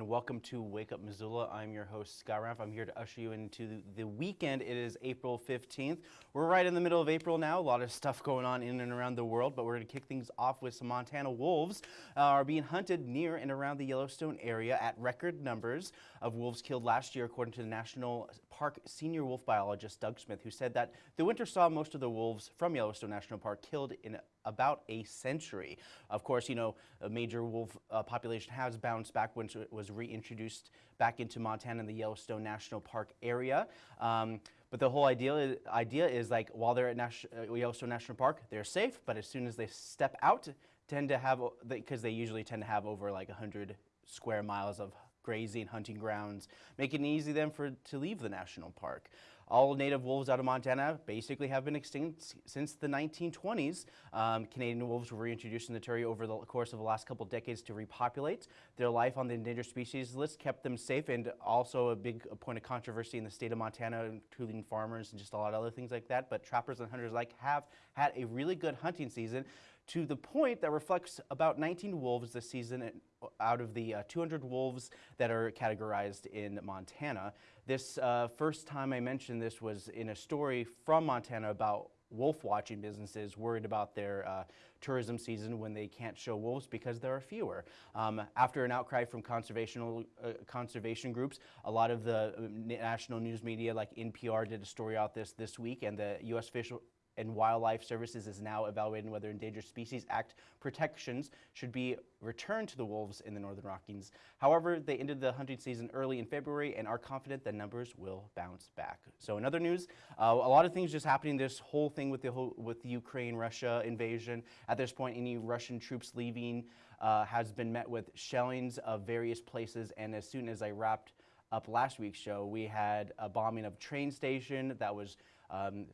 and welcome to Wake Up Missoula. I'm your host, Scott Raff. I'm here to usher you into the weekend. It is April 15th. We're right in the middle of April now. A lot of stuff going on in and around the world, but we're going to kick things off with some Montana wolves uh, are being hunted near and around the Yellowstone area at record numbers of wolves killed last year, according to the National Park senior wolf biologist Doug Smith, who said that the winter saw most of the wolves from Yellowstone National Park killed in about a century. Of course, you know, a major wolf uh, population has bounced back when it was reintroduced back into Montana and the Yellowstone National Park area. Um, but the whole idea, idea is like while they're at Nash, uh, Yellowstone National Park, they're safe, but as soon as they step out, tend to have, because they usually tend to have over like 100 square miles of grazing, hunting grounds, making it easy then for to leave the national park. All native wolves out of Montana basically have been extinct since the 1920s. Um, Canadian wolves were reintroduced in the territory over the course of the last couple decades to repopulate. Their life on the endangered species list kept them safe and also a big point of controversy in the state of Montana, including farmers and just a lot of other things like that. But trappers and hunters like have had a really good hunting season to the point that reflects about 19 wolves this season out of the uh, 200 wolves that are categorized in Montana. This uh, first time I mentioned this was in a story from Montana about wolf watching businesses worried about their uh, tourism season when they can't show wolves because there are fewer. Um, after an outcry from conservation, uh, conservation groups, a lot of the uh, national news media like NPR did a story out this this week and the U.S. Fish and Wildlife Services is now evaluating whether Endangered Species Act protections should be returned to the wolves in the Northern Rockies. However, they ended the hunting season early in February and are confident the numbers will bounce back. So in other news, uh, a lot of things just happening. This whole thing with the whole, with the Ukraine-Russia invasion. At this point, any Russian troops leaving uh, has been met with shellings of various places. And as soon as I wrapped up last week's show, we had a bombing of train station that was um,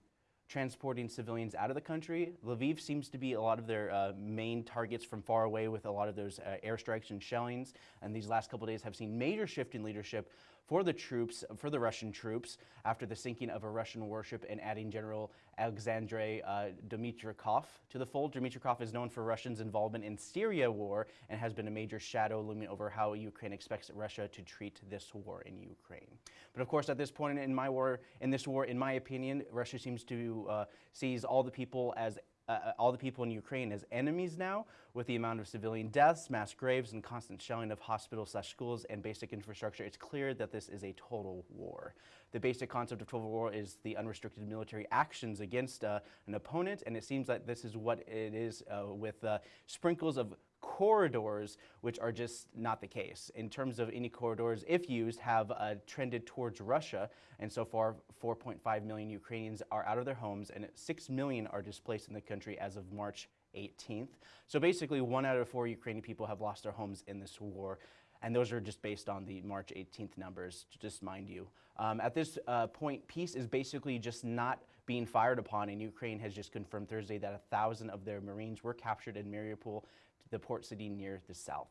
transporting civilians out of the country. Lviv seems to be a lot of their uh, main targets from far away with a lot of those uh, airstrikes and shellings. And these last couple days have seen major shift in leadership for the troops, for the Russian troops, after the sinking of a Russian warship and adding General Alexandre uh, Dmitrikov to the fold. Dmitrikov is known for Russia's involvement in Syria war and has been a major shadow looming over how Ukraine expects Russia to treat this war in Ukraine. But of course, at this point in my war, in this war, in my opinion, Russia seems to uh, seize all the people as uh, uh, all the people in Ukraine as enemies now with the amount of civilian deaths, mass graves, and constant shelling of hospitals slash schools and basic infrastructure. It's clear that this is a total war. The basic concept of total war is the unrestricted military actions against uh, an opponent, and it seems like this is what it is uh, with uh, sprinkles of corridors, which are just not the case. In terms of any corridors, if used, have uh, trended towards Russia, and so far 4.5 million Ukrainians are out of their homes and 6 million are displaced in the country as of March 18th. So basically one out of four Ukrainian people have lost their homes in this war. And those are just based on the March 18th numbers, just mind you. Um, at this uh, point, peace is basically just not being fired upon, and Ukraine has just confirmed Thursday that a thousand of their Marines were captured in Mariupol the port city near the south.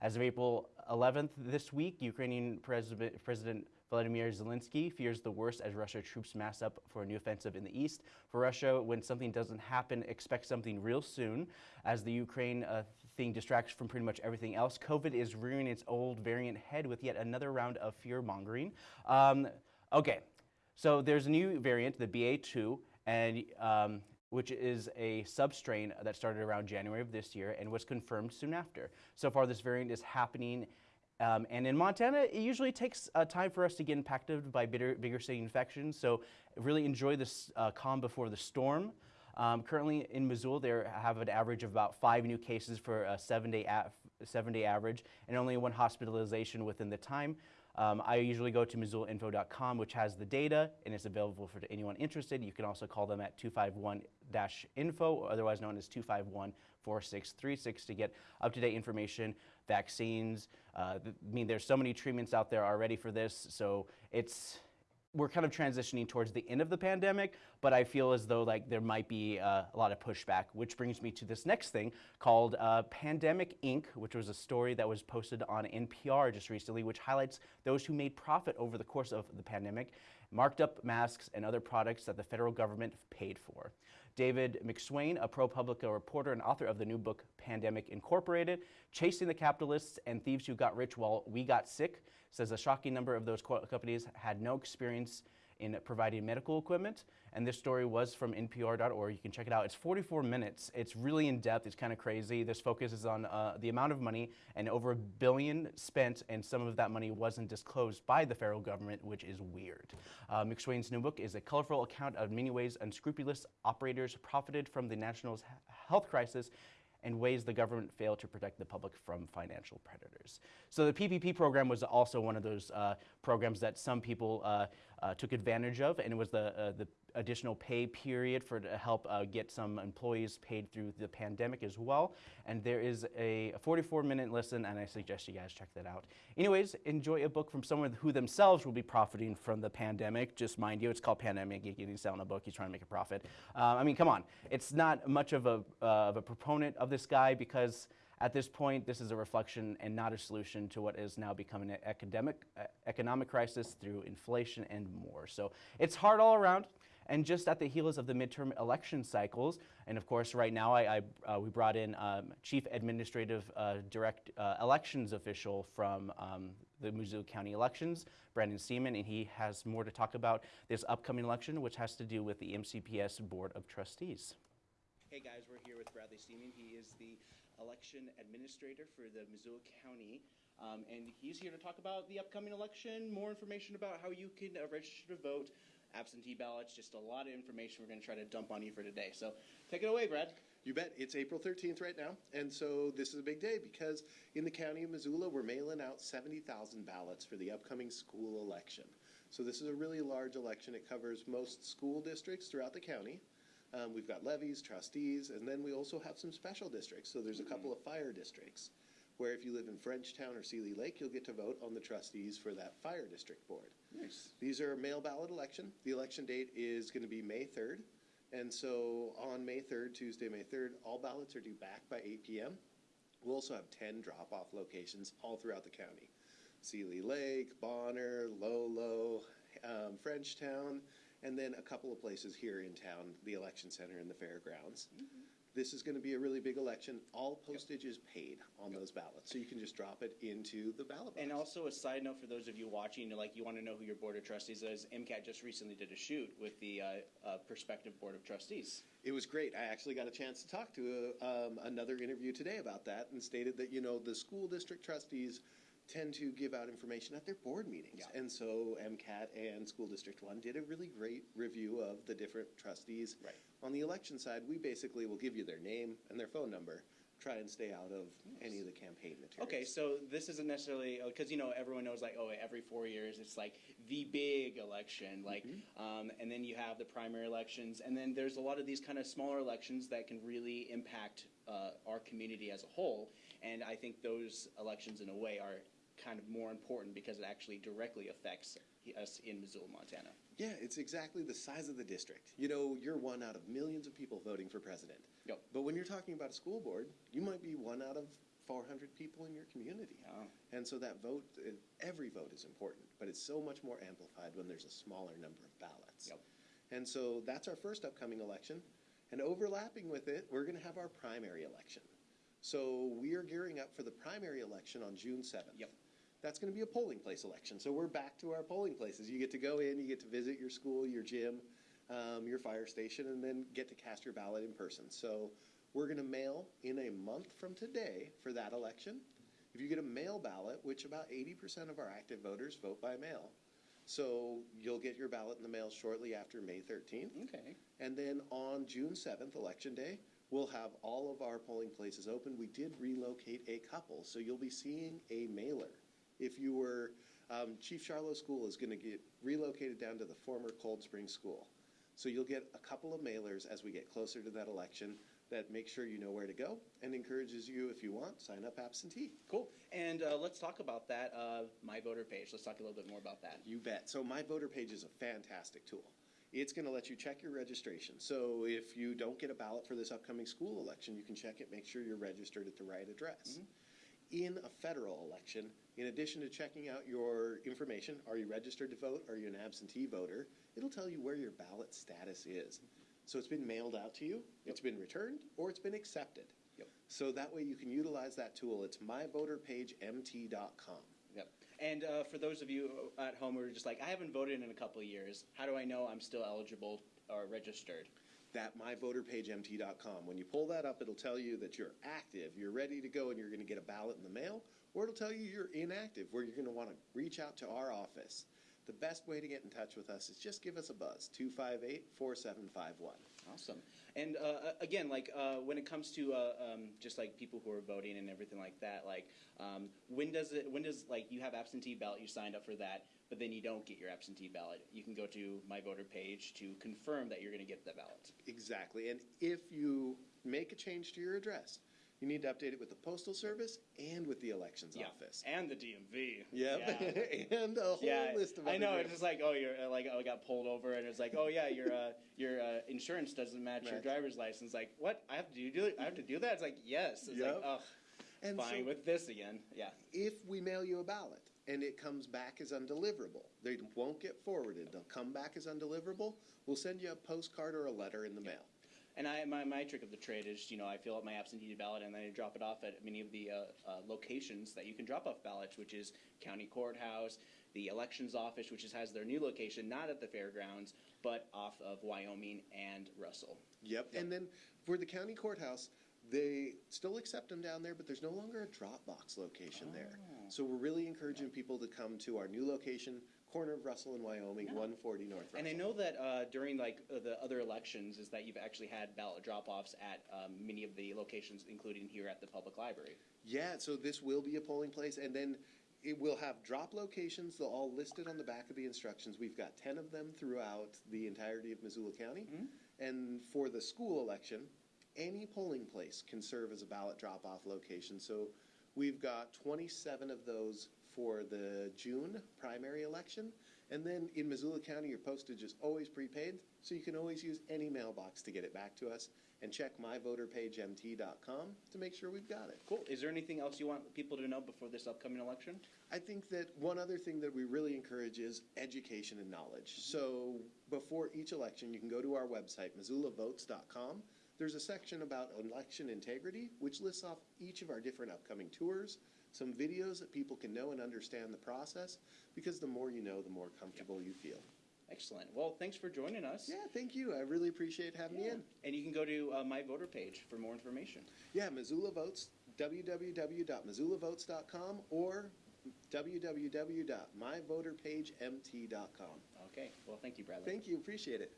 As of April 11th this week, Ukrainian President, President Vladimir Zelensky fears the worst as Russia troops mass up for a new offensive in the east. For Russia, when something doesn't happen, expect something real soon. As the Ukraine uh, thing distracts from pretty much everything else, COVID is rearing its old variant head with yet another round of fear mongering. Um, okay, so there's a new variant, the BA2, and um, which is a substrain that started around January of this year and was confirmed soon after. So far, this variant is happening um, and in Montana, it usually takes uh, time for us to get impacted by bigger, bigger city infections. So really enjoy this uh, calm before the storm. Um, currently in Missoula, they have an average of about five new cases for a seven-day seven day average and only one hospitalization within the time. Um, I usually go to MissoulaInfo.com, which has the data and it's available for anyone interested. You can also call them at 251-info, otherwise known as 251-4636 to get up-to-date information, vaccines. Uh, I mean, there's so many treatments out there already for this, so it's we're kind of transitioning towards the end of the pandemic, but I feel as though like there might be uh, a lot of pushback, which brings me to this next thing called uh, Pandemic Inc., which was a story that was posted on NPR just recently, which highlights those who made profit over the course of the pandemic, marked up masks and other products that the federal government paid for. David McSwane, a ProPublica reporter and author of the new book Pandemic Incorporated, Chasing the Capitalists and Thieves Who Got Rich While We Got Sick, says a shocking number of those companies had no experience in providing medical equipment. And this story was from NPR.org. You can check it out. It's 44 minutes. It's really in depth. It's kind of crazy. This focuses on uh, the amount of money and over a billion spent, and some of that money wasn't disclosed by the federal government, which is weird. Uh, McSwane's new book is a colorful account of many ways unscrupulous operators profited from the national health crisis and ways the government failed to protect the public from financial predators. So the PPP program was also one of those uh, programs that some people uh, uh, took advantage of, and it was the, uh, the additional pay period for to help uh, get some employees paid through the pandemic as well. And there is a 44 minute listen, and I suggest you guys check that out. Anyways, enjoy a book from someone who themselves will be profiting from the pandemic. Just mind you, it's called Pandemic. He's selling a book, he's trying to make a profit. Uh, I mean, come on. It's not much of a, uh, of a proponent of this guy because at this point, this is a reflection and not a solution to what is now becoming an academic, uh, economic crisis through inflation and more. So it's hard all around. And just at the heels of the midterm election cycles, and of course, right now I, I uh, we brought in um, Chief Administrative uh, Direct uh, Elections official from um, the Missoula County elections, Brandon Seaman, and he has more to talk about this upcoming election, which has to do with the MCPS Board of Trustees. Hey guys, we're here with Bradley Seaman. He is the election administrator for the Missoula County. Um, and he's here to talk about the upcoming election, more information about how you can uh, register to vote, absentee ballots, just a lot of information we're going to try to dump on you for today. So take it away, Brad. You bet. It's April 13th right now. And so this is a big day because in the county of Missoula, we're mailing out 70,000 ballots for the upcoming school election. So this is a really large election. It covers most school districts throughout the county. Um, we've got levies, trustees, and then we also have some special districts. So there's a couple of fire districts where if you live in Frenchtown or Seeley Lake, you'll get to vote on the trustees for that fire district board. Nice. These are mail ballot election. The election date is going to be May 3rd. And so on May 3rd, Tuesday, May 3rd, all ballots are due back by 8 p.m. We'll also have 10 drop off locations all throughout the county Seeley Lake, Bonner, Lolo, um, Frenchtown, and then a couple of places here in town the election center and the fairgrounds. Mm-hmm. This is going to be a really big election. All postage is paid on those ballots, so you can just drop it into the ballot box. And also a side note for those of you watching, like you want to know who your board of trustees is. MCAT just recently did a shoot with the uh, uh, prospective board of trustees. It was great. I actually got a chance to talk to a, um, another interview today about that, and stated that you know the school district trustees tend to give out information at their board meetings. Yeah. And so MCAT and School District 1 did a really great review of the different trustees. Right. On the election side, we basically will give you their name and their phone number, try and stay out of any of the campaign materials. Okay, so this isn't necessarily because you know everyone knows like oh every four years it's like the big election like Mm-hmm. um, and then you have the primary elections and then there's a lot of these kind of smaller elections that can really impact uh, our community as a whole and I think those elections in a way are kind of more important because it actually directly affects us in Missoula, Montana. Yeah, it's exactly the size of the district. You know, you're one out of millions of people voting for president. Yep. But when you're talking about a school board, you might be one out of 400 people in your community. Oh. And so that vote, every vote is important, but it's so much more amplified when there's a smaller number of ballots. Yep. And so that's our first upcoming election. And overlapping with it, we're going to have our primary election. So we are gearing up for the primary election on June 7th. Yep. That's going to be a polling place election. So we're back to our polling places. You get to go in, you get to visit your school, your gym, um, your fire station, and then get to cast your ballot in person. So we're going to mail in a month from today for that election. If you get a mail ballot, which about 80% of our active voters vote by mail, so you'll get your ballot in the mail shortly after May 13th. Okay. And then on June 7th, Election Day, we'll have all of our polling places open. We did relocate a couple, so you'll be seeing a mailer. If you were, um, Chief Charlo School is going to get relocated down to the former Cold Spring School. So you'll get a couple of mailers as we get closer to that election. that makes sure you know where to go and encourages you, if you want, sign up absentee. Cool. And uh, let's talk about that. Uh, my voter page. Let's talk a little bit more about that. You bet. So my voter page is a fantastic tool. It's going to let you check your registration. So if you don't get a ballot for this upcoming school election, you can check it, make sure you're registered at the right address. In a federal election, in addition to checking out your information, are you registered to vote? Are you an absentee voter? It'll tell you where your ballot status is. So it's been mailed out to you, it's been returned, or it's been accepted. Yep. So that way you can utilize that tool. It's myvoterpagemt.com. Yep. And uh, for those of you at home who are just like, I haven't voted in a couple of years. How do I know I'm still eligible or registered? That myvoterpagemt.com. When you pull that up, it'll tell you that you're active, you're ready to go, and you're going to get a ballot in the mail, or it'll tell you you're inactive, where you're going to want to reach out to our office. The best way to get in touch with us is just give us a buzz 258 4751. Awesome. And uh, again, like uh, when it comes to uh, um, just like people who are voting and everything like that, like um, when does it? When does like you have absentee ballot? You signed up for that, but then you don't get your absentee ballot. You can go to my voter page to confirm that you're going to get the ballot. Exactly. And if you make a change to your address, you need to update it with the Postal Service and with the Elections Office. and the DMV. Yep. Yeah. and a whole Yeah, list of I other know. It's just like, oh, you're uh, like, oh, I got pulled over, and it's like, oh yeah, your uh, your uh, insurance doesn't match your driver's license. Like, what? I have to do, do? I have to do that? It's like, yes. It's Yep. like, oh, And fine so- with this again. Yeah. if we mail you a ballot and it comes back as undeliverable, they won't get forwarded. They'll come back as undeliverable. We'll send you a postcard or a letter in the mail. And I, my, my trick of the trade is, you know, I fill out my absentee ballot and then I drop it off at many of the uh, uh, locations that you can drop off ballots, which is county courthouse, the elections office, which is, has their new location, not at the fairgrounds, but off of Wyoming and Russell. Yep. And then for the county courthouse, they still accept them down there, but there's no longer a Dropbox location there. So we're really encouraging people to come to our new location, corner of Russell and Wyoming, 140 North Russell. And I know that uh, during like uh, the other elections, is that you've actually had ballot drop-offs at um, many of the locations, including here at the public library. Yeah, so this will be a polling place, and then it will have drop locations. They'll all listed on the back of the instructions. We've got ten of them throughout the entirety of Missoula County. And for the school election, any polling place can serve as a ballot drop-off location. So we've got twenty-seven of those for the June primary election. And then in Missoula County, your postage is always prepaid, so you can always use any mailbox to get it back to us. And check myvoterpagemt.com to make sure we've got it. Cool. Is there anything else you want people to know before this upcoming election? I think that one other thing that we really encourage is education and knowledge. Mm-hmm. So before each election, you can go to our website, missoulavotes.com. There's a section about election integrity, which lists off each of our different upcoming tours, some videos that people can know and understand the process, because the more you know, the more comfortable you feel. Excellent. Well, thanks for joining us. Yeah, thank you. I really appreciate having me in. And you can go to uh, my voter page for more information. Yeah, Missoula Votes, www.missoulavotes.com or www.myvoterpagemt.com. Okay. Well, thank you, Bradley. Thank you, appreciate it.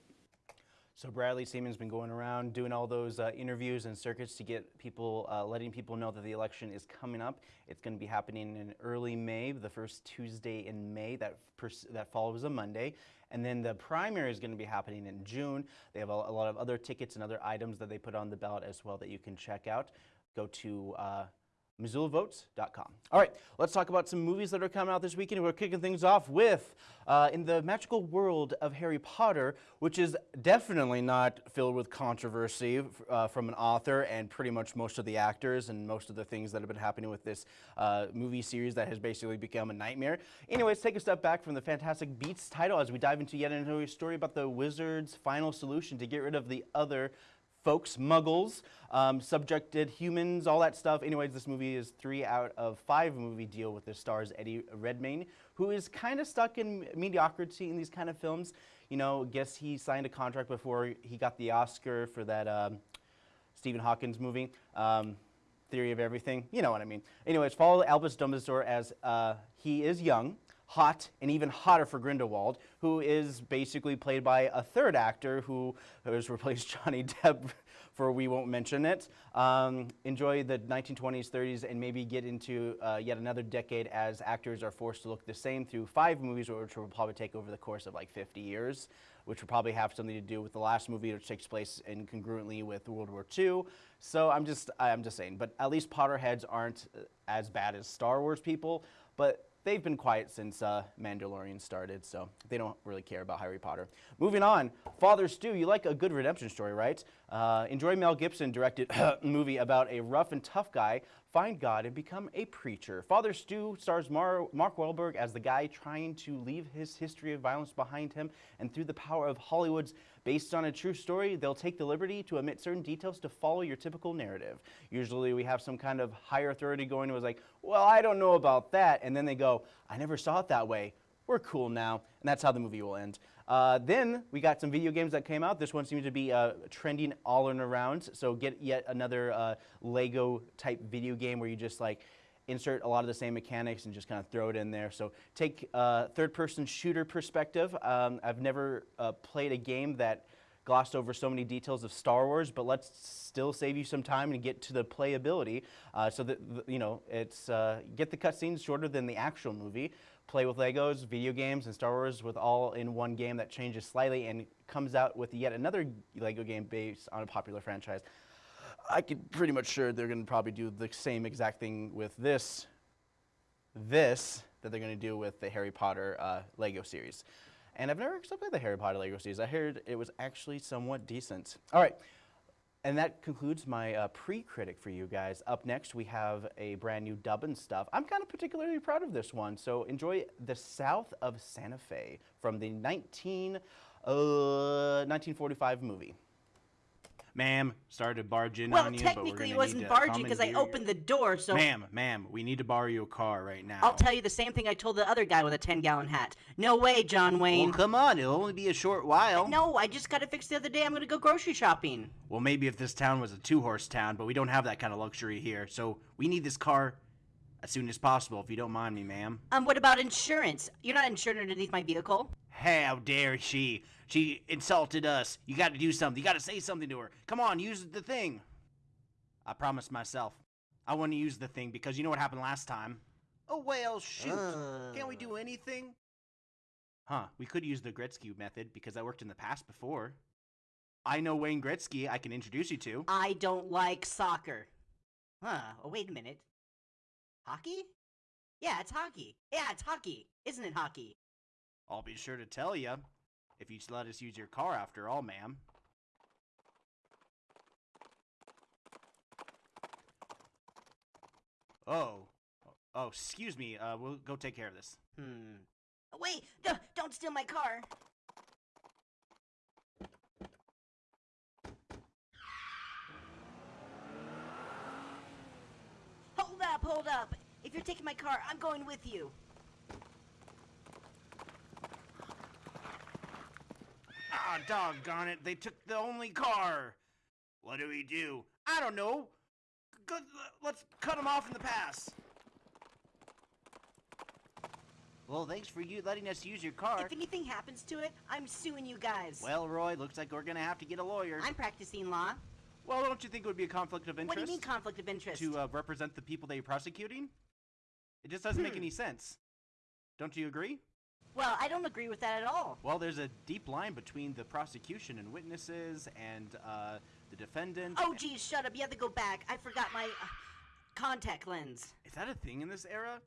So Bradley Seaman's been going around doing all those uh, interviews and circuits to get people, uh, letting people know that the election is coming up. It's going to be happening in early May, the first Tuesday in May. That that follows a Monday, and then the primary is going to be happening in June. They have a, a lot of other tickets and other items that they put on the ballot as well that you can check out. Go to uh, MissoulaVotes.com. All right, let's talk about some movies that are coming out this weekend. We're kicking things off with uh, In the Magical World of Harry Potter, which is definitely not filled with controversy uh, from an author and pretty much most of the actors and most of the things that have been happening with this uh, movie series that has basically become a nightmare. Anyways, take a step back from the Fantastic Beasts title as we dive into yet another story about the wizard's final solution to get rid of the other folks, muggles, um, subjected humans, all that stuff. Anyways, this movie is three out of five movie deal with the stars Eddie Redmayne, who is kind of stuck in mediocrity in these kind of films. You know, guess he signed a contract before he got the Oscar for that um, Stephen Hawkins movie. Um, Theory of Everything. You know what I mean. Anyways, follow Albus Dumbledore as uh, he is young, hot, and even hotter for Grindelwald, who is basically played by a third actor who has replaced Johnny Depp for we won't mention it. Um, enjoy the 1920s, 30s, and maybe get into uh, yet another decade as actors are forced to look the same through five movies, which will probably take over the course of like 50 years, which will probably have something to do with the last movie, which takes place in congruently with World War II. So I'm just, I'm just saying. But at least Potterheads aren't uh, as bad as Star Wars people. But they've been quiet since uh, Mandalorian started, so they don't really care about Harry Potter. Moving on, Father Stu, you like a good redemption story, right? Uh, enjoy Mel Gibson directed movie about a rough and tough guy find God and become a preacher. Father Stu stars Mar Mark Wahlberg as the guy trying to leave his history of violence behind him, and through the power of Hollywood's based on a true story, they'll take the liberty to omit certain details to follow your typical narrative. Usually we have some kind of higher authority going who is like, well, I don't know about that, and then they go, I never saw it that way. We're cool now, and that's how the movie will end. Uh, then we got some video games that came out. This one seems to be uh, trending all around. So get yet another uh, Lego type video game where you just like insert a lot of the same mechanics and just kind of throw it in there. So take uh, third person shooter perspective. Um, I've never uh, played a game that glossed over so many details of Star Wars, but let's still save you some time and get to the playability. Uh, so that you know, it's get the cutscenes shorter than the actual movie. Play with Legos, video games, and Star Wars with all in one game that changes slightly and comes out with yet another Lego game based on a popular franchise. I could pretty much sure they're going to probably do the same exact thing with this, this that they're going to do with the Harry Potter uh, Lego series. And I've never actually played the Harry Potter Lego series. I heard it was actually somewhat decent. All right. And that concludes my uh, pre-critic for you guys. Up next, we have a brand new dub and stuff. I'm kind of particularly proud of this one, so enjoy The South of Santa Fe from the 19, uh, 1945 movie. Ma'am, started to barge in Well, on you, but we're technically it wasn't barging because I opened the door, so Ma'am, ma'am, we need to borrow your car right now. I'll tell you the same thing I told the other guy with a 10 gallon hat. No way, John Wayne. Well, come on, it'll only be a short while. no, I just got it fixed the other day. I'm going to go grocery shopping. Well, maybe if this town was a two-horse town, but we don't have that kind of luxury here. So we need this car as soon as possible, if you don't mind me, ma'am. Um, what about insurance? You're not insured underneath my vehicle? How dare she? She insulted us. You got to do something. You got to say something to her. Come on, use the thing. I promised myself. I want to use the thing because you know what happened last time. Oh well, shoot. Can't we do uh. anything? Huh? We could use the Gretzky method because that worked in the past before. I know Wayne Gretzky. I can introduce you to. I don't like soccer. Huh, oh, wait a minute. Hockey? Yeah, it's hockey. Yeah, it's hockey. Isn't it hockey? I'll be sure to tell you if you let us use your car after all, ma'am. Oh. Oh, excuse me. Uh, we'll go take care of this. Hmm. Wait, no, don't steal my car. Hold up, hold up. If you're taking my car, I'm going with you. Ah, doggone it. They took the only car. What do we do? I don't know. Good, let's cut them off in the pass. Well, thanks for you letting us use your car. If anything happens to it, I'm suing you guys. Well, Roy, looks like we're gonna have to get a lawyer. I'm practicing law. Well, don't you think it would be a conflict of interest? What do you mean conflict of interest? to uh, represent the people that you're prosecuting? It just doesn't make Hmm. any sense. Don't you agree? Well, I don't agree with that at all. Well, there's a deep line between the prosecution and witnesses and uh, the defendant. Oh, geez, shut up. You have to go back. I forgot my uh, contact lens. Is that a thing in this era?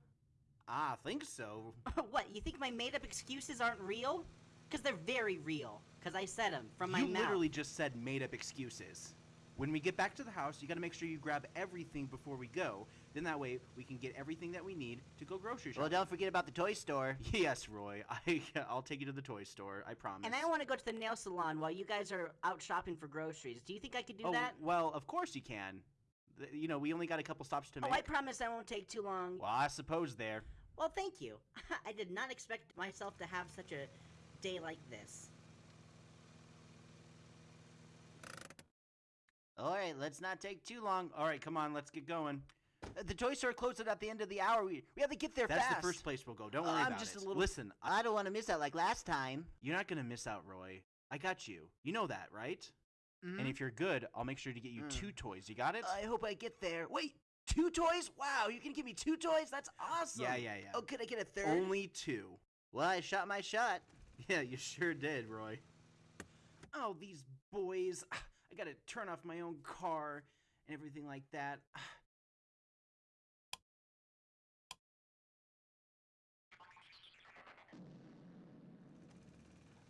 I think so. what, you think my made up excuses aren't real? Because they're very real. Because I said them from my you mouth. literally just said made up excuses. When we get back to the house, you gotta make sure you grab everything before we go. Then that way we can get everything that we need to go grocery shopping. Well, don't forget about the toy store. Yes, Roy. I, I'll take you to the toy store. I promise. And I want to go to the nail salon while you guys are out shopping for groceries. Do you think I could do oh, that? well, of course you can. You know, we only got a couple stops to oh, make. Oh, make. I promise I won't take too long. Well, I suppose there. Well, thank you. I did not expect myself to have such a day like this. All right, let's not take too long. All right, come on, let's get going. Uh, The toy store closes at the end of the hour. We, we have to get there That's fast. the first place we'll go. Don't worry I'm about just it. a little- Listen, I don't want to miss out like last time. you're not gonna miss out, Roy. I got you. You know that, right? Mhm. And if you're good, I'll make sure to get you Mm. two toys. You got it? I hope I get there. Wait, two toys? Wow, you can give me two toys? That's awesome. yeah, yeah, yeah. Oh, could I get a third? Only two. Well, I shot my shot. Yeah, you sure did, Roy. Oh, these boys. I gotta turn off my own car and everything like that.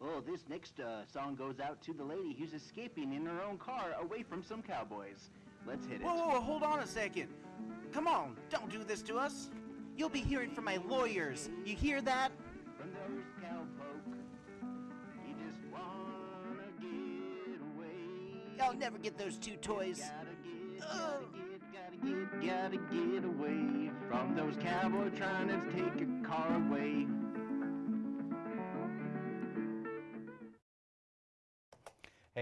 Oh, this next uh, song goes out to the lady who's escaping in her own car away from some cowboys. Let's hit it. Whoa, whoa, whoa, hold on a second. Come on, don't do this to us. You'll be hearing from my lawyers. You hear that? I'll never get those two toys. Gotta get, gotta get, gotta get, gotta get away from those cowboys trying to take your car away.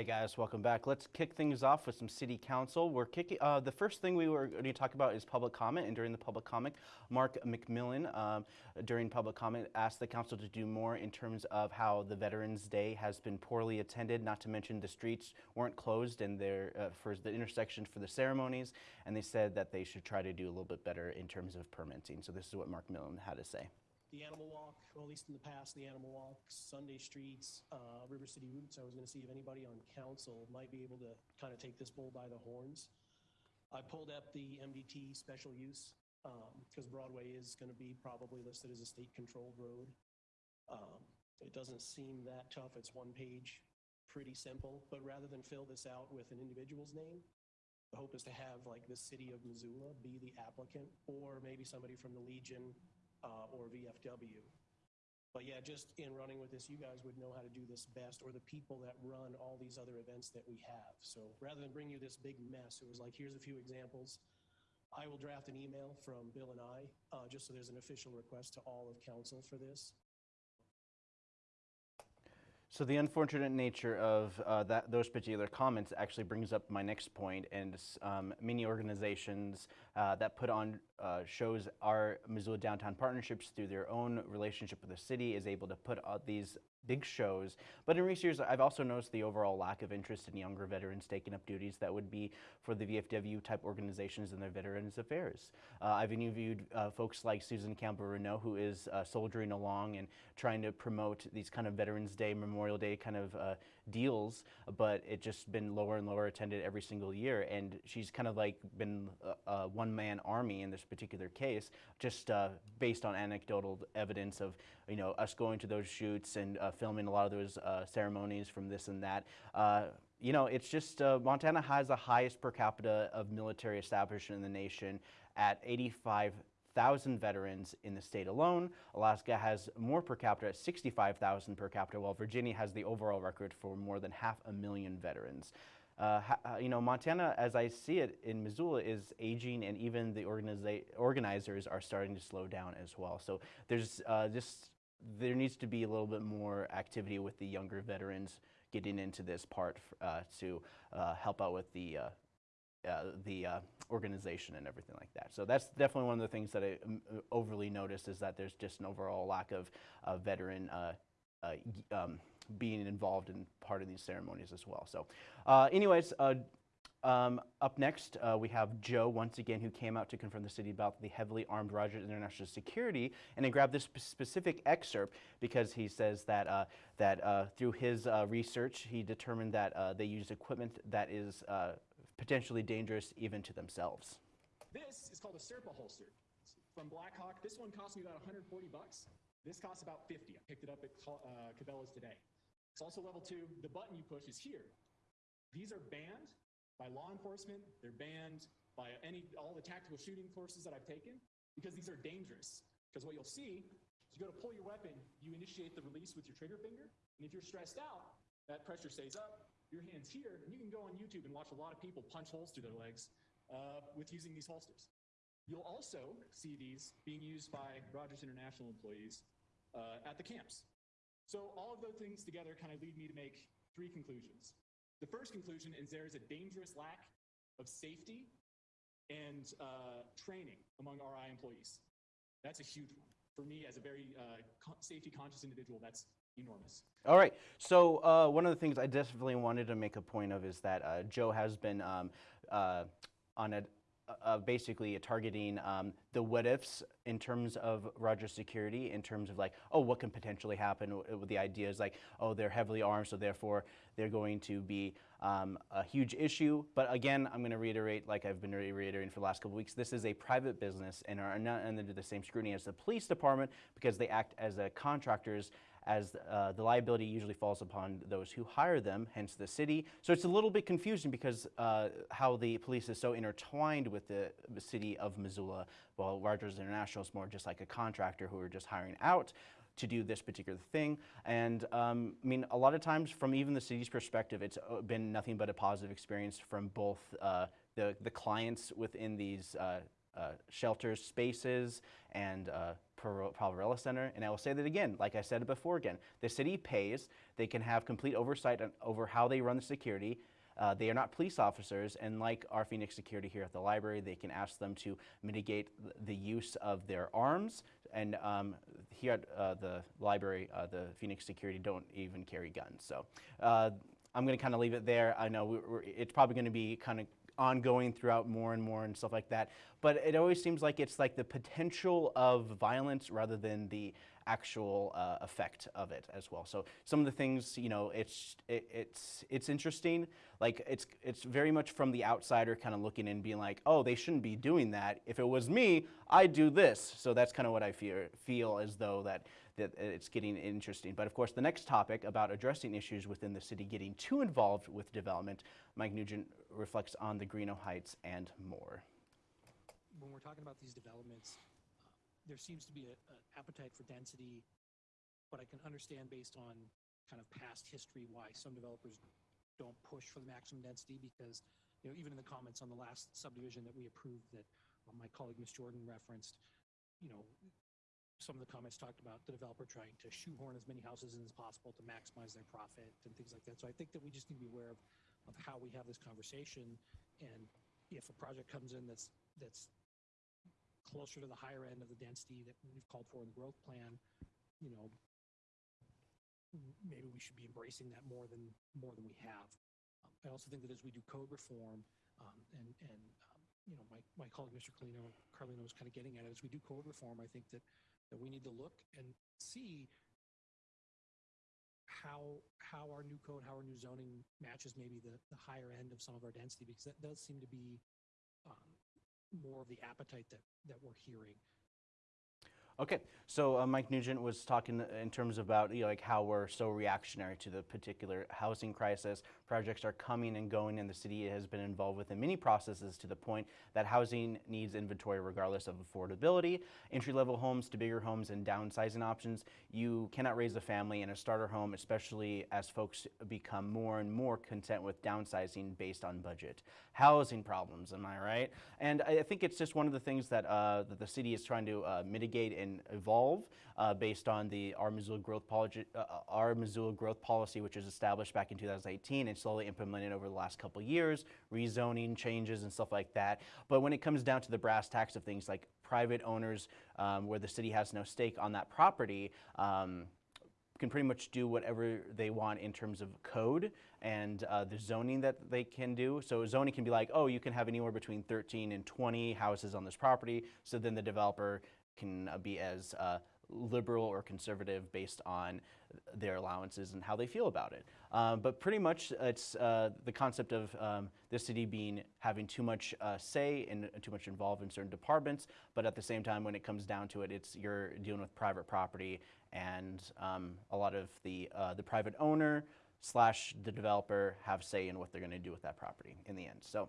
Hey guys, welcome back. Let's kick things off with some city council. We're kicking. Uh, the first thing we were going to talk about is public comment, and during the public comment, Mark McMillan, um, during public comment, asked the council to do more in terms of how the Veterans Day has been poorly attended. Not to mention the streets weren't closed and there uh, for the intersection for the ceremonies, and they said that they should try to do a little bit better in terms of permitting. So this is what Mark Millen had to say. The Animal Walk, or at least in the past, the Animal Walk, Sunday Streets, uh, River City Roots. I was going to see if anybody on council might be able to kind of take this bull by the horns. I pulled up the MDT special use because Broadway is going to be probably listed as a state-controlled road. Um, It doesn't seem that tough. It's one page, pretty simple. But rather than fill this out with an individual's name, the hope is to have like the city of Missoula be the applicant, or maybe somebody from the Legion uh, or VFW. But yeah, just in running with this, you guys would know how to do this best, or the people that run all these other events that we have. So rather than bring you this big mess, it was like, here's a few examples. I will draft an email from Bill and I, uh, just so there's an official request to all of council for this. So the unfortunate nature of uh, that those particular comments actually brings up my next point, and um, many organizations uh, that put on uh, shows our Missoula Downtown Partnerships through their own relationship with the city is able to put these big shows. But in recent years, I've also noticed the overall lack of interest in younger veterans taking up duties that would be for the VFW type organizations and their Veterans Affairs. Uh, I've interviewed uh, folks like Susan Campbell Reneau, who is uh, soldiering along and trying to promote these kind of Veterans Day, Memorial Day kind of uh, deals, but it just been lower and lower attended every single year. And she's kind of like been a, a one man army in this particular case, just uh, based on anecdotal evidence of you know us going to those shoots and uh, filming a lot of those uh, ceremonies from this and that. Uh, you know, it's just uh, Montana has the highest per capita of military establishment in the nation at 85,000 veterans in the state alone. Alaska has more per capita at 65,000 per capita, while Virginia has the overall record for more than half a million veterans. Uh, uh, you know, Montana, as I see it in Missoula, is aging, and even the organizers are starting to slow down as well. So there's uh, just there needs to be a little bit more activity with the younger veterans getting into this part uh, to uh, help out with the uh, the uh, organization and everything like that. So that's definitely one of the things that I um, uh, overly noticed is that there's just an overall lack of uh, veteran uh, um, being involved in part of these ceremonies as well. So, anyways. Um, up next, uh, we have Joe once again, who came out to confront the city about the heavily armed Rogers International Security, and I grabbed this specific excerpt because he says that uh, that uh, through his research, he determined that they use equipment that is potentially dangerous even to themselves. This is called a Serpa holster. It's from Blackhawk. This one cost me about 140 bucks. This costs about 50. I picked it up at uh, Cabela's today. It's also level two. The button you push is here. These are banned by law enforcement. They're banned by any all the tactical shooting courses that I've taken because these are dangerous. Because what you'll see is you go to pull your weapon, you initiate the release with your trigger finger, and if you're stressed out, that pressure stays up. Your hand's here, and you can go on YouTube and watch a lot of people punch holes through their legs uh, with using these holsters. You'll also see these being used by Rogers International employees uh, at the camps. So all of those things together kind of lead me to make three conclusions. The first conclusion is there is a dangerous lack of safety and uh, training among RI employees. That's a huge one. For me, as a very uh, safety conscious individual, that's enormous. All right. So uh, one of the things I definitely wanted to make a point of is that uh, Joe has been um, uh, on a uh, basically targeting um, the what ifs in terms of Rogers security, in terms of like, oh, what can potentially happen? With the idea is like, oh, they're heavily armed, so therefore they're going to be um, a huge issue. But again, I'm going to reiterate, like I've been reiterating for the last couple weeks, this is a private business and are not under the same scrutiny as the police department because they act as a contractors as uh, the liability usually falls upon those who hire them, hence the city. So it's a little bit confusing because uh, how the police is so intertwined with the, city of Missoula, while Rogers International is more just like a contractor who are just hiring out to do this particular thing. And um, I mean, a lot of times from even the city's perspective, it's been nothing but a positive experience from both uh, the, the clients within these uh, shelters, spaces, and uh, Center. And I will say that again, like I said before again, the city pays, they can have complete oversight over how they run the security. Uh, they are not police officers, and like our Phoenix security here at the library, they can ask them to mitigate the use of their arms. And um, here at uh, the library, uh, the Phoenix security don't even carry guns. So uh, I'm going to kind of leave it there. I know we it's probably going to be kind of ongoing throughout more and more and stuff like that. But it always seems like it's like the potential of violence rather than the actual uh, effect of it as well. So some of the things, you know, it's it, it's it's interesting. Like it's it's very much from the outsider kind of looking in, being like, oh, they shouldn't be doing that. If it was me, I'd do this. So that's kind of what I feel feel as though that that it's getting interesting. But of course, the next topic about addressing issues within the city getting too involved with development, Mike Nugent reflects on the Greeno Heights and more. When we're talking about these developments, uh, there seems to be an appetite for density, but I can understand based on kind of past history why some developers don't push for the maximum density because, you know, even in the comments on the last subdivision that we approved that uh, my colleague Ms. Jordan referenced, you know, some of the comments talked about the developer trying to shoehorn as many houses in as possible to maximize their profit and things like that. So I think that we just need to be aware of, of how we have this conversation. And if a project comes in that's, that's closer to the higher end of the density that we've called for in the growth plan, you know, maybe we should be embracing that more than, more than we have. Um, I also think that as we do code reform, um, and, and, um, you know, my, my colleague, Mr. Carlino, Carlino was kind of getting at it, as we do code reform, I think that that we need to look and see how how our new code, how our new zoning matches maybe the, the higher end of some of our density, because that does seem to be um, more of the appetite that, that we're hearing. Okay, so uh, Mike Nugent was talking in terms about you know, like how we're so reactionary to the particular housing crisis. Projects are coming and going, and the city has been involved with in many processes to the point that housing needs inventory regardless of affordability. Entry-level homes to bigger homes and downsizing options. You cannot raise a family in a starter home, especially as folks become more and more content with downsizing based on budget. Housing problems, am I right? And I think it's just one of the things that, uh, that the city is trying to uh, mitigate and evolve uh, based on the our Missoula growth policy, our Missoula growth policy, which was established back in 2018 and slowly implemented over the last couple years, rezoning changes and stuff like that. But when it comes down to the brass tacks of things like private owners, um, where the city has no stake on that property. Um, can pretty much do whatever they want in terms of code and uh, the zoning that they can do. So zoning can be like, oh, you can have anywhere between 13 and 20 houses on this property. So then the developer can uh, be as uh, liberal or conservative based on their allowances and how they feel about it. Um, but pretty much it's uh, the concept of um, the city being having too much uh, say and too much involved in certain departments, but at the same time when it comes down to it, it's you're dealing with private property and um, a lot of the, uh, the private owner slash the developer have say in what they're going to do with that property in the end. So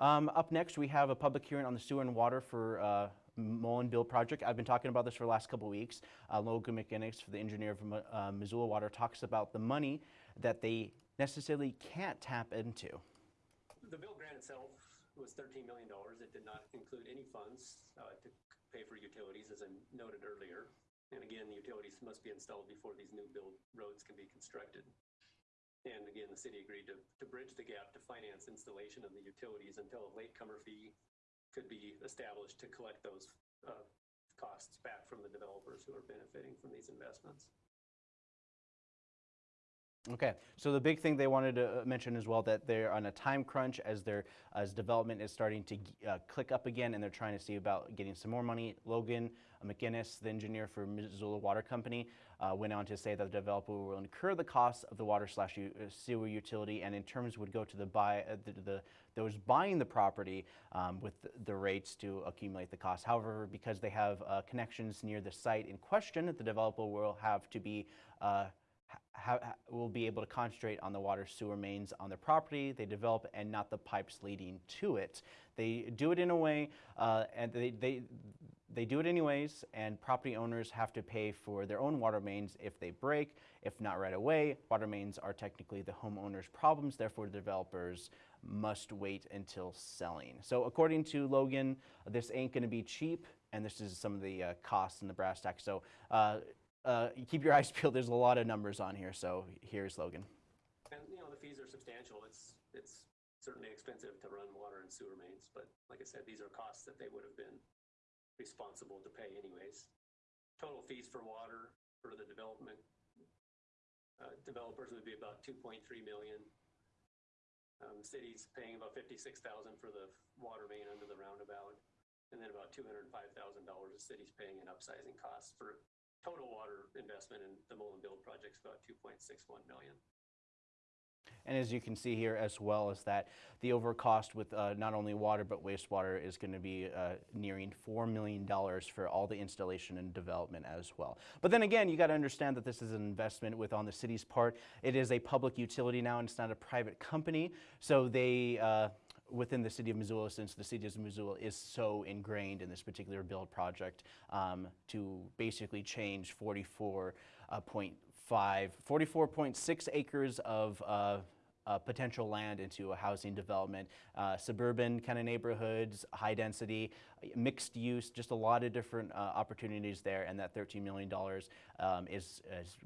um, up next we have a public hearing on the sewer and water for uh, Mullan BUILD project. I've been talking about this for the last couple weeks. Uh, Logan McGinnis, the engineer from uh, Missoula Water, talks about the money that they necessarily can't tap into. The BUILD grant itself was $13 million. It did not include any funds uh, to pay for utilities, as I noted earlier. And again, the utilities must be installed before these new build roads can be constructed. And again, the city agreed to, to bridge the gap to finance installation of the utilities until a latecomer fee could be established to collect those uh, costs back from the developers who are benefiting from these investments. Okay, so the big thing they wanted to uh, mention as well that they're on a time crunch as their as development is starting to uh, click up again, and they're trying to see about getting some more money. Logan McGinnis, the engineer for Missoula Water Company, uh, went on to say that the developer will incur the costs of the water slash uh, sewer utility, and in terms would go to the buy uh, the, the those buying the property um, with the, the rates to accumulate the cost. However, because they have uh, connections near the site in question, the developer will have to be will be able to concentrate on the water sewer mains on their property they develop and not the pipes leading to it. They do it in a way, uh, and they, they, they do it anyways, and property owners have to pay for their own water mains if they break. If not right away, water mains are technically the homeowner's problems, therefore, the developers must wait until selling. So, according to Logan, this ain't to be cheap, and this is some of the uh, costs in the brass tacks. So, uh, uh, keep your eyes peeled. There's a lot of numbers on here. So here's Logan. And, you know, the fees are substantial. It's, it's certainly expensive to run water and sewer mains, but like I said, these are costs that they would have been responsible to pay anyways. Total fees for water for the development, uh, developers would be about two point three million. Um, city's paying about fifty-six thousand for the water main under the roundabout. And then about two hundred and five thousand dollars the city's paying in upsizing costs for total water investment in the Mullan BUILD project is about two point six one million. And as you can see here as well is that the over cost with uh, not only water but wastewater is going to be uh, nearing $4 million for all the installation and development as well. But then again, you got to understand that this is an investment with on the city's part. It is a public utility now and it's not a private company. So they, uh, within the city of Missoula, since the city of Missoula is so ingrained in this particular build project, um, to basically change 44.5, 44.6 acres of uh, uh, potential land into a housing development, uh, suburban kind of neighborhoods, high density, mixed use, just a lot of different uh, opportunities there. And that $13 million um, is, is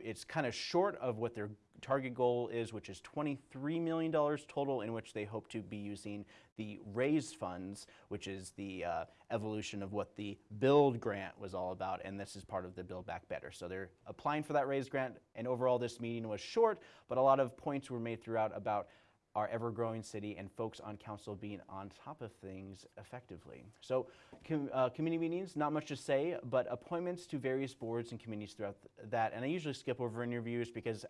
it's kind of short of what their target goal is, which is $23 million total, in which they hope to be using the RAISE funds, which is the uh, evolution of what the BUILD grant was all about, and this is part of the Build Back Better. So they're applying for that RAISE grant, and overall this meeting was short, but a lot of points were made throughout about our ever-growing city and folks on council being on top of things effectively. So com uh, committee meetings, not much to say, but appointments to various boards and committees throughout th that. And I usually skip over interviews because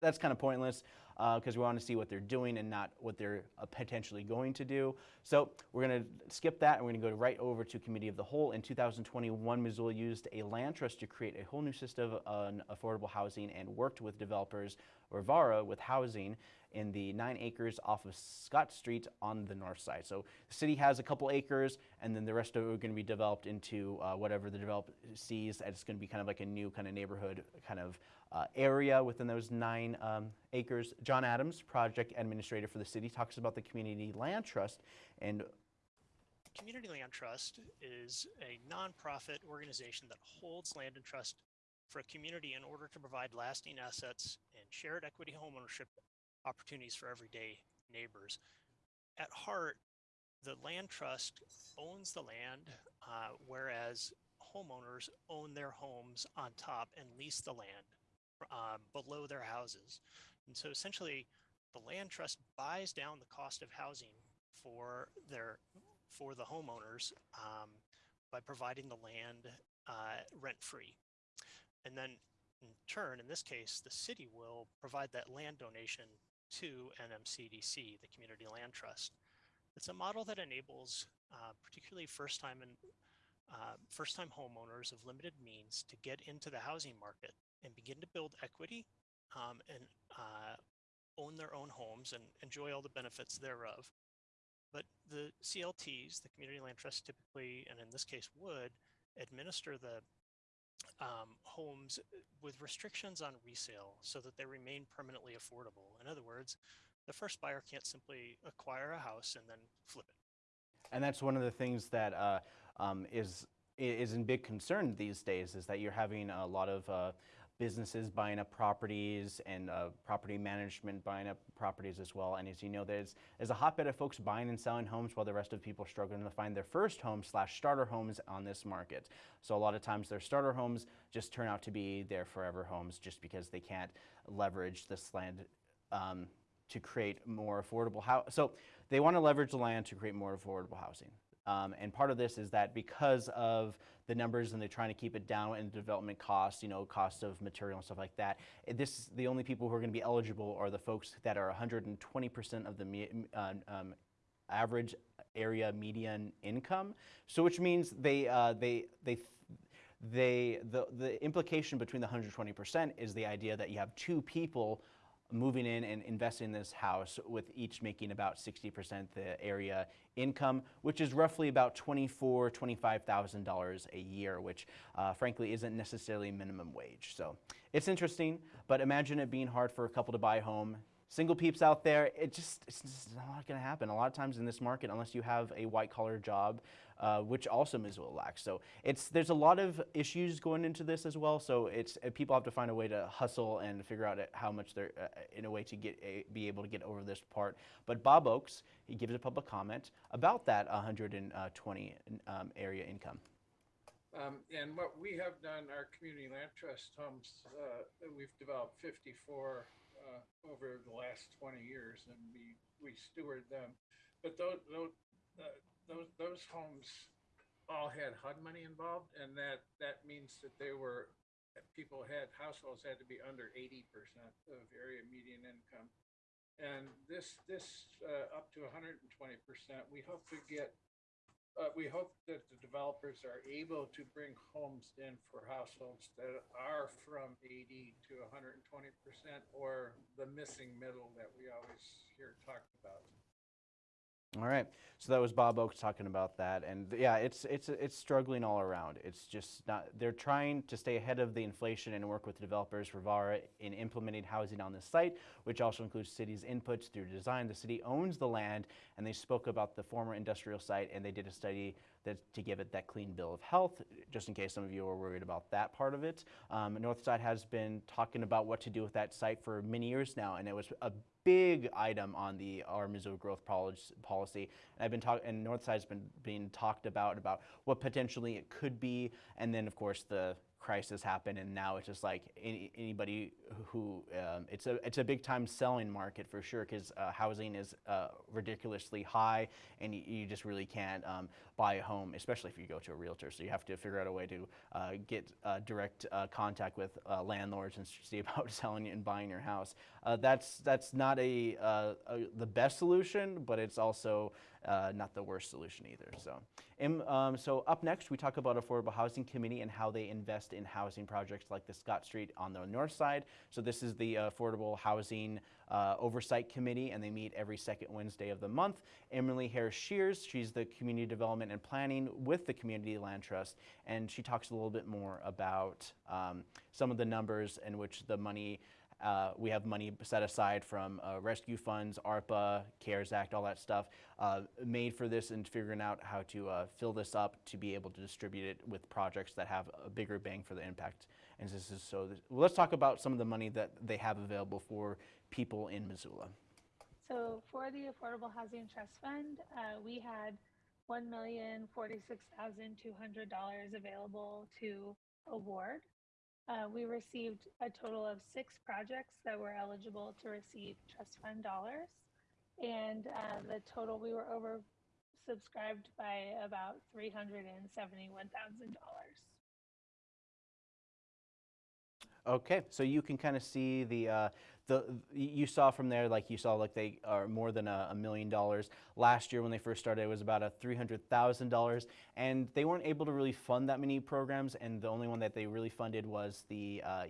that's kind of pointless because uh, we want to see what they're doing and not what they're uh, potentially going to do. So we're going to skip that and we're going to go right over to Committee of the Whole. In 2021, Missoula used a land trust to create a whole new system on affordable housing and worked with developers, Rivara, with housing in the nine acres off of Scott Street on the north side. So the city has a couple acres and then the rest of it are going to be developed into uh, whatever the developer sees. It's going to be kind of like a new kind of neighborhood kind of uh, area within those nine um, acres. John Adams, project administrator for the city, talks about the Community Land Trust and Community Land Trust is a nonprofit organization that holds land in trust for a community in order to provide lasting assets and shared equity homeownership opportunities for everyday neighbors. At heart, the land trust owns the land, uh, whereas homeowners own their homes on top and lease the land um, below their houses. And so essentially, the land trust buys down the cost of housing for their for the homeowners um, by providing the land uh, rent free. And then in turn, in this case, the city will provide that land donation to NMCDC, the Community Land Trust. It's a model that enables uh, particularly first-time and uh, first-time homeowners of limited means to get into the housing market and begin to build equity um, and uh, own their own homes and enjoy all the benefits thereof. But the CLTs, the Community Land Trust typically, and in this case would, administer the um, homes with restrictions on resale so that they remain permanently affordable. In other words, the first buyer can't simply acquire a house and then flip it. And that's one of the things that uh, um, is is in big concern these days is that you're having a lot of uh, businesses buying up properties and uh, property management buying up properties as well. And as you know, there's, there's a hotbed of folks buying and selling homes while the rest of people are struggling to find their first home slash starter homes on this market. So a lot of times their starter homes just turn out to be their forever homes just because they can't leverage this land um, to create more affordable housing. So they want to leverage the land to create more affordable housing. Um, and part of this is that because of the numbers and they're trying to keep it down in development costs, you know, cost of material and stuff like that, eh, this the only people who are going to be eligible are the folks that are 120% of the uh, um, average area median income. So which means they uh, they they they the the implication between the 120% is the idea that you have two people moving in and investing in this house with each making about 60% the area income, which is roughly about $24,000, $25,000 a year, which uh, frankly isn't necessarily minimum wage. So it's interesting, but imagine it being hard for a couple to buy a home. Single peeps out there, it just, it's just not going to happen. A lot of times in this market, unless you have a white collar job, uh, which also Missoula lacks. So it's there's a lot of issues going into this as well. So it's uh, people have to find a way to hustle and figure out how much they're uh, in a way to get a, be able to get over this part. But Bob Oakes, he gives a public comment about that 120 um, area income. Um, and what we have done, our community land trust homes, uh, we've developed 54 uh, over the last 20 years, and we we steward them. But those those, uh, those those homes all had HUD money involved, and that that means that they were people had households had to be under 80% of area median income, and this this uh, up to 120%. We hope to get we hope that the developers are able to bring homes in for households that are from 80 to 120 percent, or the missing middle that we always hear talked about. All right, so that was Bob Oakes talking about that, and yeah, it's it's it's struggling all around. It's just not. They're trying to stay ahead of the inflation and work with developers, Rivara, in implementing housing on the site, which also includes city's inputs through design. The city owns the land, and they spoke about the former industrial site, and they did a study that to give it that clean bill of health, just in case some of you are worried about that part of it. Um, Northside has been talking about what to do with that site for many years now, and it was a big item on the our Missoula growth policy. And I've been talking, and Northside's been being talked about about what potentially it could be, and then of course the crisis happened, and now it's just like any, anybody who um, it's a it's a big time selling market for sure because uh, housing is uh, ridiculously high, and you, you just really can't um, buy a home, especially if you go to a realtor. So you have to figure out a way to uh, get uh, direct uh, contact with uh, landlords and see about selling and buying your house. that's that's not a, a, the best solution, but it's also uh, not the worst solution either. So, um, so up next, we talk about Affordable Housing Committee and how they invest in housing projects like the Scott Street on the north side. So this is the Affordable Housing uh, Oversight Committee, and they meet every second Wednesday of the month. Emily Harris Shears, she's the Community Development and Planning with the Community Land Trust, and she talks a little bit more about um, some of the numbers in which the money uh, we have money set aside from uh, rescue funds, ARPA, CARES Act, all that stuff, uh, made for this and figuring out how to uh, fill this up to be able to distribute it with projects that have a bigger bang for the impact. And this is so. This, well, let's talk about some of the money that they have available for people in Missoula. So for the Affordable Housing Trust Fund, uh, we had $1,046,200 available to award. Uh, we received a total of six projects that were eligible to receive trust fund dollars. And uh, the total, we were over subscribed by about $371,000. Okay, so you can kind of see the uh, the you saw from there like you saw like they are more than a, a million dollars last year when they first started it was about a $300000 and they weren't able to really fund that many programs and the only one that they really funded was the uh,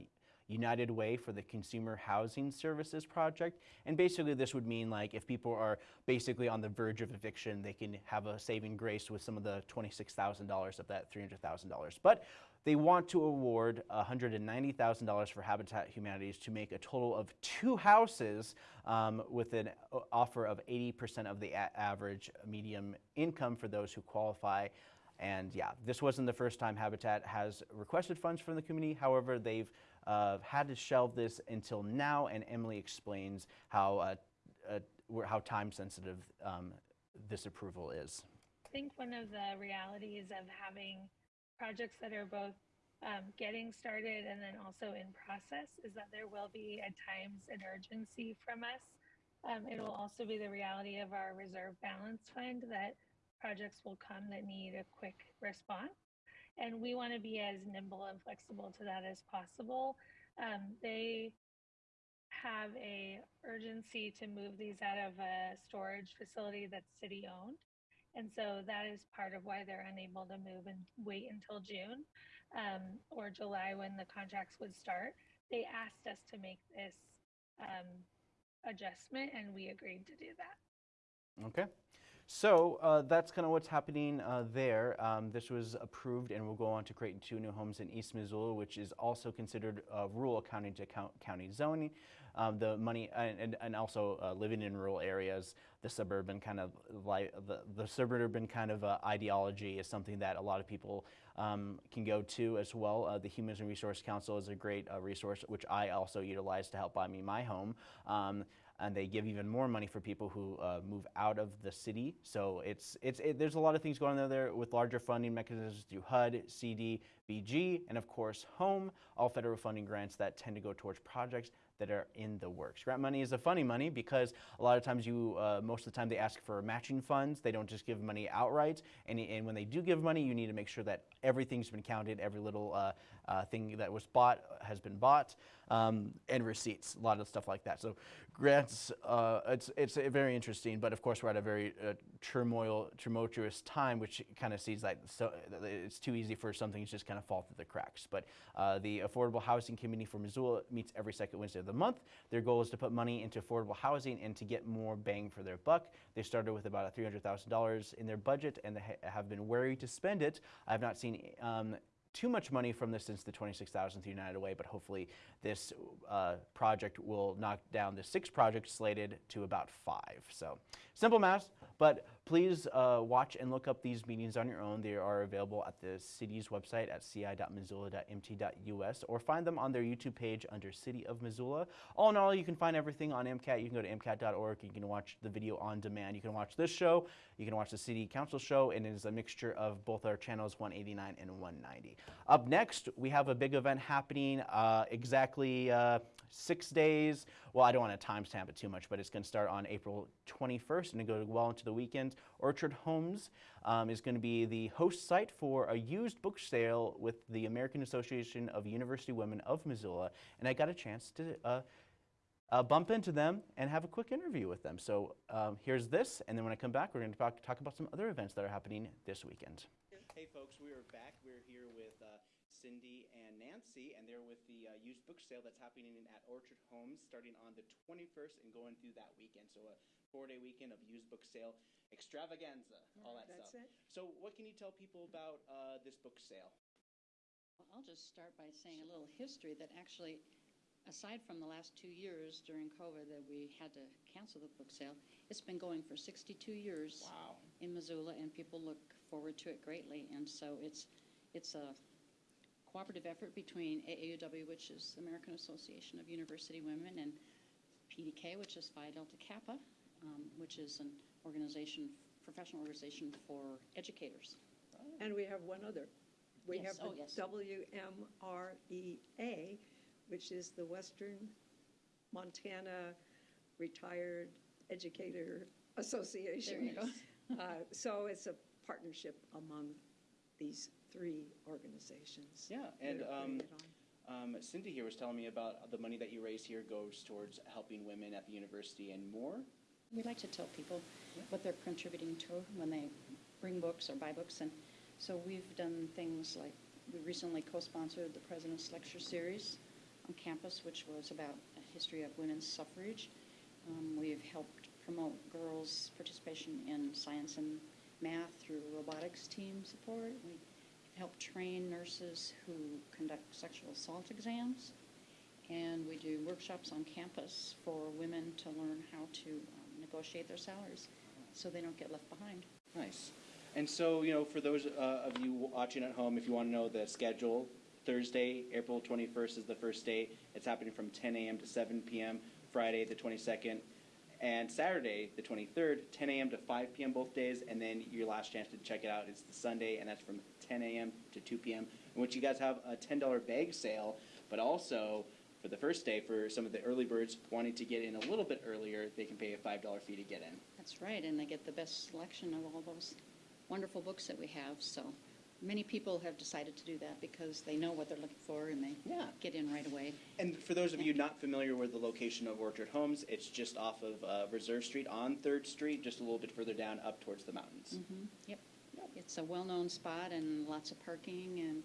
United Way for the Consumer Housing Services Project. And basically this would mean like if people are basically on the verge of eviction, they can have a saving grace with some of the $26,000 of that $300,000. But they want to award $190,000 for Habitat Humanities to make a total of two houses um, with an offer of 80% of the average medium income for those who qualify. And yeah, this wasn't the first time Habitat has requested funds from the community. However, they've uh, had to shelve this until now, and Emily explains how uh, uh, how time sensitive um, this approval is. I think one of the realities of having projects that are both um, getting started and then also in process is that there will be at times an urgency from us. Um, it will also be the reality of our reserve balance fund that projects will come that need a quick response. And we want to be as nimble and flexible to that as possible. Um, they have a urgency to move these out of a storage facility that's city owned. And so that is part of why they're unable to move and wait until June um, or July when the contracts would start. They asked us to make this um, adjustment and we agreed to do that. Okay. So uh, that's kind of what's happening uh, there. Um, this was approved and we'll go on to create two new homes in East Missoula, which is also considered uh, rural county to count, county zoning. Um, the money and, and, and also uh, living in rural areas, the suburban kind of li- the, the suburban kind of uh, ideology is something that a lot of people um, can go to as well. Uh, the Human Resource Council is a great uh, resource, which I also utilize to help buy me my home. Um, and they give even more money for people who uh, move out of the city. So it's it's it, there's a lot of things going on there with larger funding mechanisms through HUD, CD, BG, and of course Home, all federal funding grants that tend to go towards projects that are in the works. Grant money is a funny money because a lot of times you, uh, most of the time they ask for matching funds. They don't just give money outright. And, and when they do give money, you need to make sure that everything's been counted, every little uh, uh, thing that was bought has been bought, um, and receipts, a lot of stuff like that. So grants, uh, it's, it's very interesting, but of course we're at a very uh, turmoil, tumultuous time, which kind of sees that so, it's too easy for something to just kind of fall through the cracks. But uh, the Affordable Housing Committee for Missoula meets every second Wednesday of the month. Their goal is to put money into affordable housing and to get more bang for their buck. They started with about $300,000 in their budget and they ha- have been wary to spend it. I have not seen um, too much money from this since the 26,000th United Way, but hopefully this uh, project will knock down the six projects slated to about five. So simple math, but please uh, watch and look up these meetings on your own. They are available at the city's website at ci.missoula.mt.us or find them on their YouTube page under City of Missoula. All in all, you can find everything on MCAT. You can go to MCAT.org. You can watch the video on demand. You can watch this show. You can watch the City Council show, and it is a mixture of both our channels 189 and 190. Up next, we have a big event happening uh, exactly uh, six days. Well, I don't want to timestamp it too much, but it's going to start on April 21st and go well into the weekend. Orchard Homes um, is going to be the host site for a used book sale with the American Association of University Women of Missoula, and I got a chance to uh, uh, bump into them and have a quick interview with them. So um, here's this, and then when I come back, we're going to talk, talk about some other events that are happening this weekend. Hey, folks, we are back. We're here with uh, Cindy and Nancy, and they're with the uh, used book sale that's happening at Orchard Homes starting on the 21st and going through that weekend. So, a four day weekend of used book sale extravaganza, all that That's stuff. it. So, what can you tell people about uh, this book sale? Well, I'll just start by saying a little history that actually, aside from the last two years during COVID that we had to cancel the book sale, it's been going for 62 years Wow. in Missoula, and people look forward to it greatly. And so it's it's a cooperative effort between AAUW, which is the American Association of University Women, and PDK, which is Phi Delta Kappa, um, which is an organization, professional organization for educators. And we have one other. We Yes, have oh, the yes. WMREA, which is the Western Montana Retired Educator Association. There you go. Uh, So it's a partnership among these three organizations. Yeah, and um, putting it on. um, Cindy here was telling me about the money that you raise here goes towards helping women at the university and more. We like to tell people what they're contributing to when they bring books or buy books. And so we've done things like, we recently co-sponsored the President's Lecture Series on campus, which was about a history of women's suffrage. Um, we've helped promote girls' participation in science and math through robotics team support. We've helped train nurses who conduct sexual assault exams. And we do workshops on campus for women to learn how to um, negotiate their salaries so they don't get left behind. Nice. And so, you know, for those uh, of you watching at home, if you want to know the schedule, Thursday, April 21st is the first day. It's happening from 10 a.m. to 7 p.m. Friday, the 22nd, and Saturday, the 23rd, 10 a.m. to 5 p.m. both days. And then your last chance to check it out is the Sunday, and that's from 10 a.m. to 2 p.m. In which you guys have a $10 bag sale, but also for the first day, for some of the early birds wanting to get in a little bit earlier, they can pay a $5 fee to get in. That's right, and they get the best selection of all those wonderful books that we have. So many people have decided to do that because they know what they're looking for and they Yeah. get in right away. And for those of you not familiar with the location of Orchard Homes, it's just off of uh, Reserve Street on Third Street, just a little bit further down up towards the mountains. Mhm, Yep. It's a well-known spot and lots of parking. And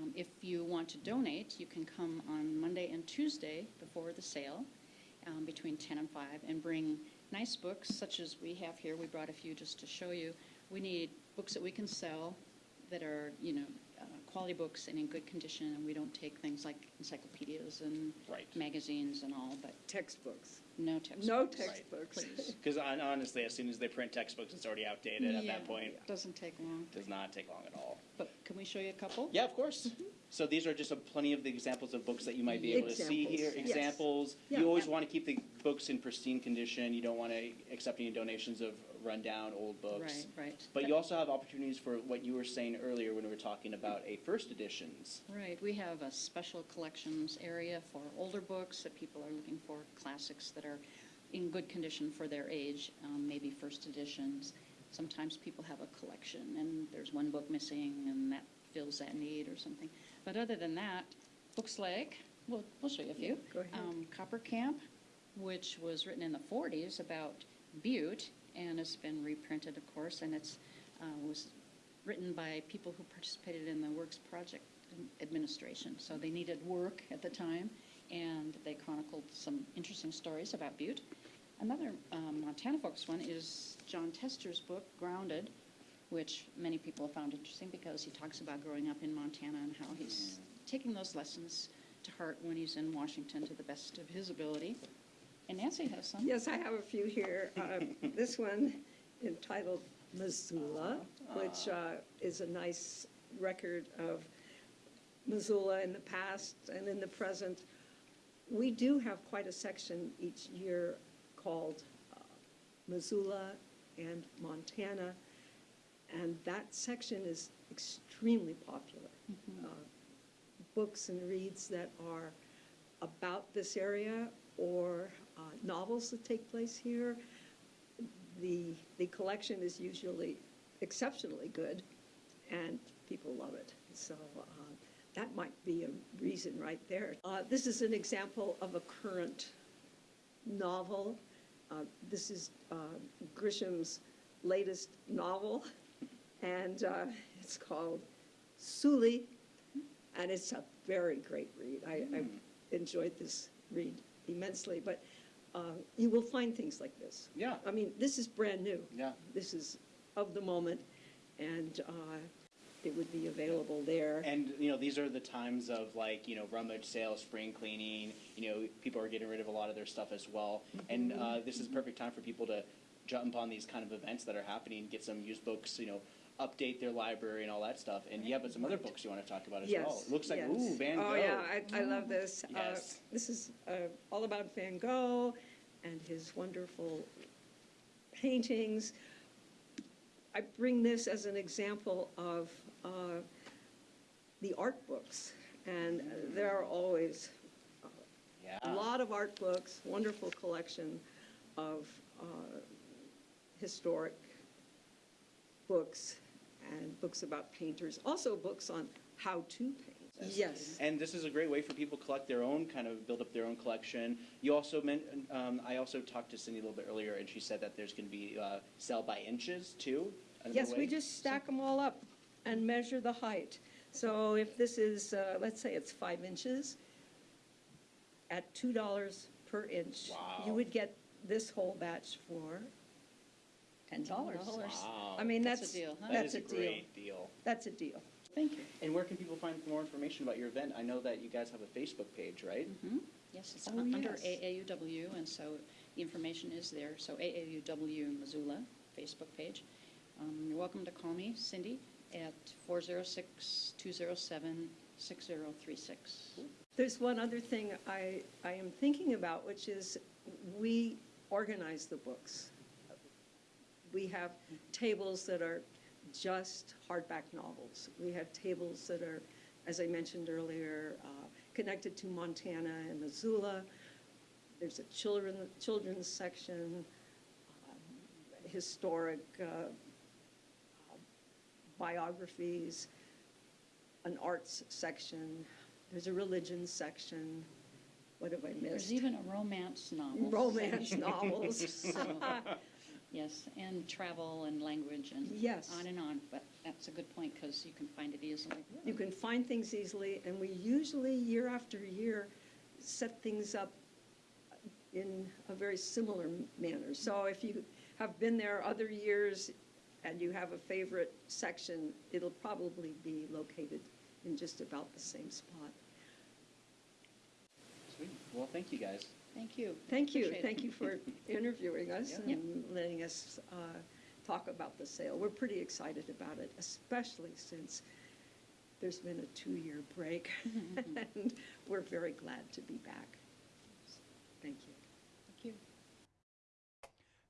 um, if you want to donate, you can come on Monday and Tuesday before the sale, um, between 10 and 5, and bring nice books such as we have here. We brought a few just to show you. We need books that we can sell that are, you know, quality books and in good condition. And we don't take things like encyclopedias and Right. magazines and all, but Textbooks. no textbooks. No textbooks. Please. Because honestly, as soon as they print textbooks, it's already outdated at Yeah, that point. Doesn't take long. Does not take long at all. But can we show you a couple? Yeah, of course. Mm-hmm. So these are just a, plenty of the examples of books that you might be able to see here. Examples, here. yes. Examples. Yeah. You always Yeah. want to keep the books in pristine condition. You don't want to accept any donations of rundown old books. Right, right. But you also have opportunities for what you were saying earlier when we were talking about a first editions. Right, we have a special collections area for older books that people are looking for, classics that are in good condition for their age, um, maybe first editions. Sometimes people have a collection and there's one book missing and that fills that need or something. But other than that, books like, we'll, we'll show you a few. Go ahead. Um, Copper Camp, which was written in the 40s about Butte and it's been reprinted, of course, and it's, uh, was written by people who participated in the Works Project Administration. So they needed work at the time, and they chronicled some interesting stories about Butte. Another um, Montana Folks one is Jon Tester's book, Grounded, which many people found interesting because he talks about growing up in Montana and how he's taking those lessons to heart when he's in Washington to the best of his ability. And Nancy has some. Yes, I have a few here. Uh, This one entitled Missoula, which uh, is a nice record of Missoula in the past and in the present. We do have quite a section each year called uh, Missoula and Montana, and that section is extremely popular. Uh, Books and reads that are about this area or uh, novels that take place here. The, the collection is usually exceptionally good, and people love it. So uh, that might be a reason right there. Uh, This is an example of a current novel. Uh, This is uh, Grisham's latest novel, and uh, it's called Sooley, and it's a very great read. I, I enjoyed this read immensely, but uh, you will find things like this. Yeah. I mean, this is brand new. Yeah. This is of the moment, and uh, it would be available there. And you know, these are the times of like you know rummage sales, spring cleaning. You know, people are getting rid of a lot of their stuff as well. And uh, this is a perfect time for people to jump on these kind of events that are happening, get some used books. You know, update their library and all that stuff. And yeah, but some other books you want to talk about as well. It looks like yes. ooh, Van Gogh. Oh, yeah, I, I love this. Uh, Yes. This is uh, all about Van Gogh and his wonderful paintings. I bring this as an example of uh, the art books, and there are always Yeah. a lot of art books, wonderful collection of uh, historic books and books about painters, also books on how to paint. Yes. And this is a great way for people to collect their own, kind of build up their own collection. You also meant, um, I also talked to Cindy a little bit earlier, and she said that there's going to be uh, sell by inches too. Yes, we just stack them all up and measure the height. So if this is, uh, let's say it's five inches, at two dollars per inch, you would get this whole batch for ten dollars. Wow. I mean, That's a deal, huh? That that's is a deal. great deal. That's a deal. Thank you. And where can people find more information about your event? I know that you guys have a Facebook page, right? Mhm. Yes, it's Oh, un- under yes. AAUW, and so the information is there. So AAUW Missoula Facebook page. Um, You're welcome to call me, Cindy, at 406-207-6036. There's one other thing I, I am thinking about, which is we organize the books. We have tables that are just hardback novels. We have tables that are, as I mentioned earlier, uh, connected to Montana and Missoula. There's a children, children's section, um, historic uh, uh, biographies, an arts section, there's a religion section. What have I missed? There's even a romance novel. Romance novels. So, Yes, and travel and language and Yes. on and on, but that's a good point because you can find it easily. You can find things easily, and we usually, year after year, set things up in a very similar manner. So if you have been there other years and you have a favorite section, it'll probably be located in just about the same spot. Sweet. Well, thank you guys. Thank you. Thank you, Appreciate it. thank you for interviewing us Yeah. and letting us uh, talk about the sale. We're pretty excited about it, especially since there's been a two-year break, and we're very glad to be back. Thank you. Thank you.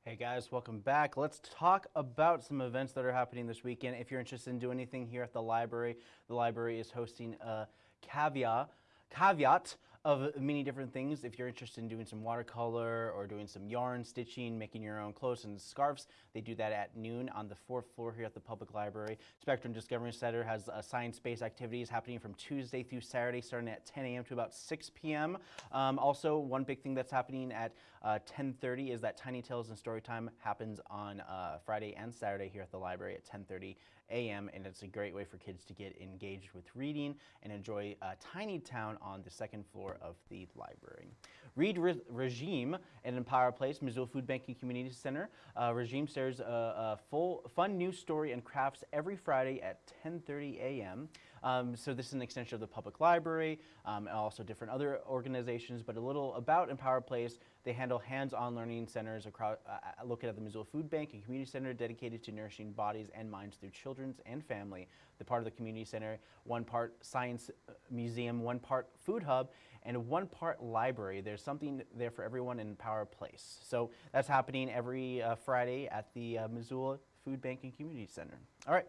Hey guys, welcome back. Let's talk about some events that are happening this weekend. If you're interested in doing anything here at the library, the library is hosting a caveat, caveat of many different things. If you're interested in doing some watercolor or doing some yarn stitching, making your own clothes and scarves, they do that at noon on the fourth floor here at the public library. Spectrum Discovery Center has uh, science-based activities happening from Tuesday through Saturday, starting at 10 a.m. to about 6 p.m. Um, also, one big thing that's happening at uh, 10:30 is that Tiny Tales and Storytime happens on uh, Friday and Saturday here at the library at 10:30 a.m. and it's a great way for kids to get engaged with reading and enjoy uh, Tiny Town on the second floor of the library. Read Re- Regime at Empower Place, Missoula Food Bank and Community Center. Uh, Regime shares a, a full fun news story and crafts every Friday at 10:30 a.m. Um, so this is an extension of the public library um, and also different other organizations, but a little about Empower Place. They handle hands-on learning centers across, uh, located at the Missoula Food Bank and Community Center dedicated to nourishing bodies and minds through children's and family. The part of the community center, one part science uh, museum, one part food hub, and one part library. There's something there for everyone in Power Place. So that's happening every uh, Friday at the uh, Missoula Food Bank and Community Center. All right.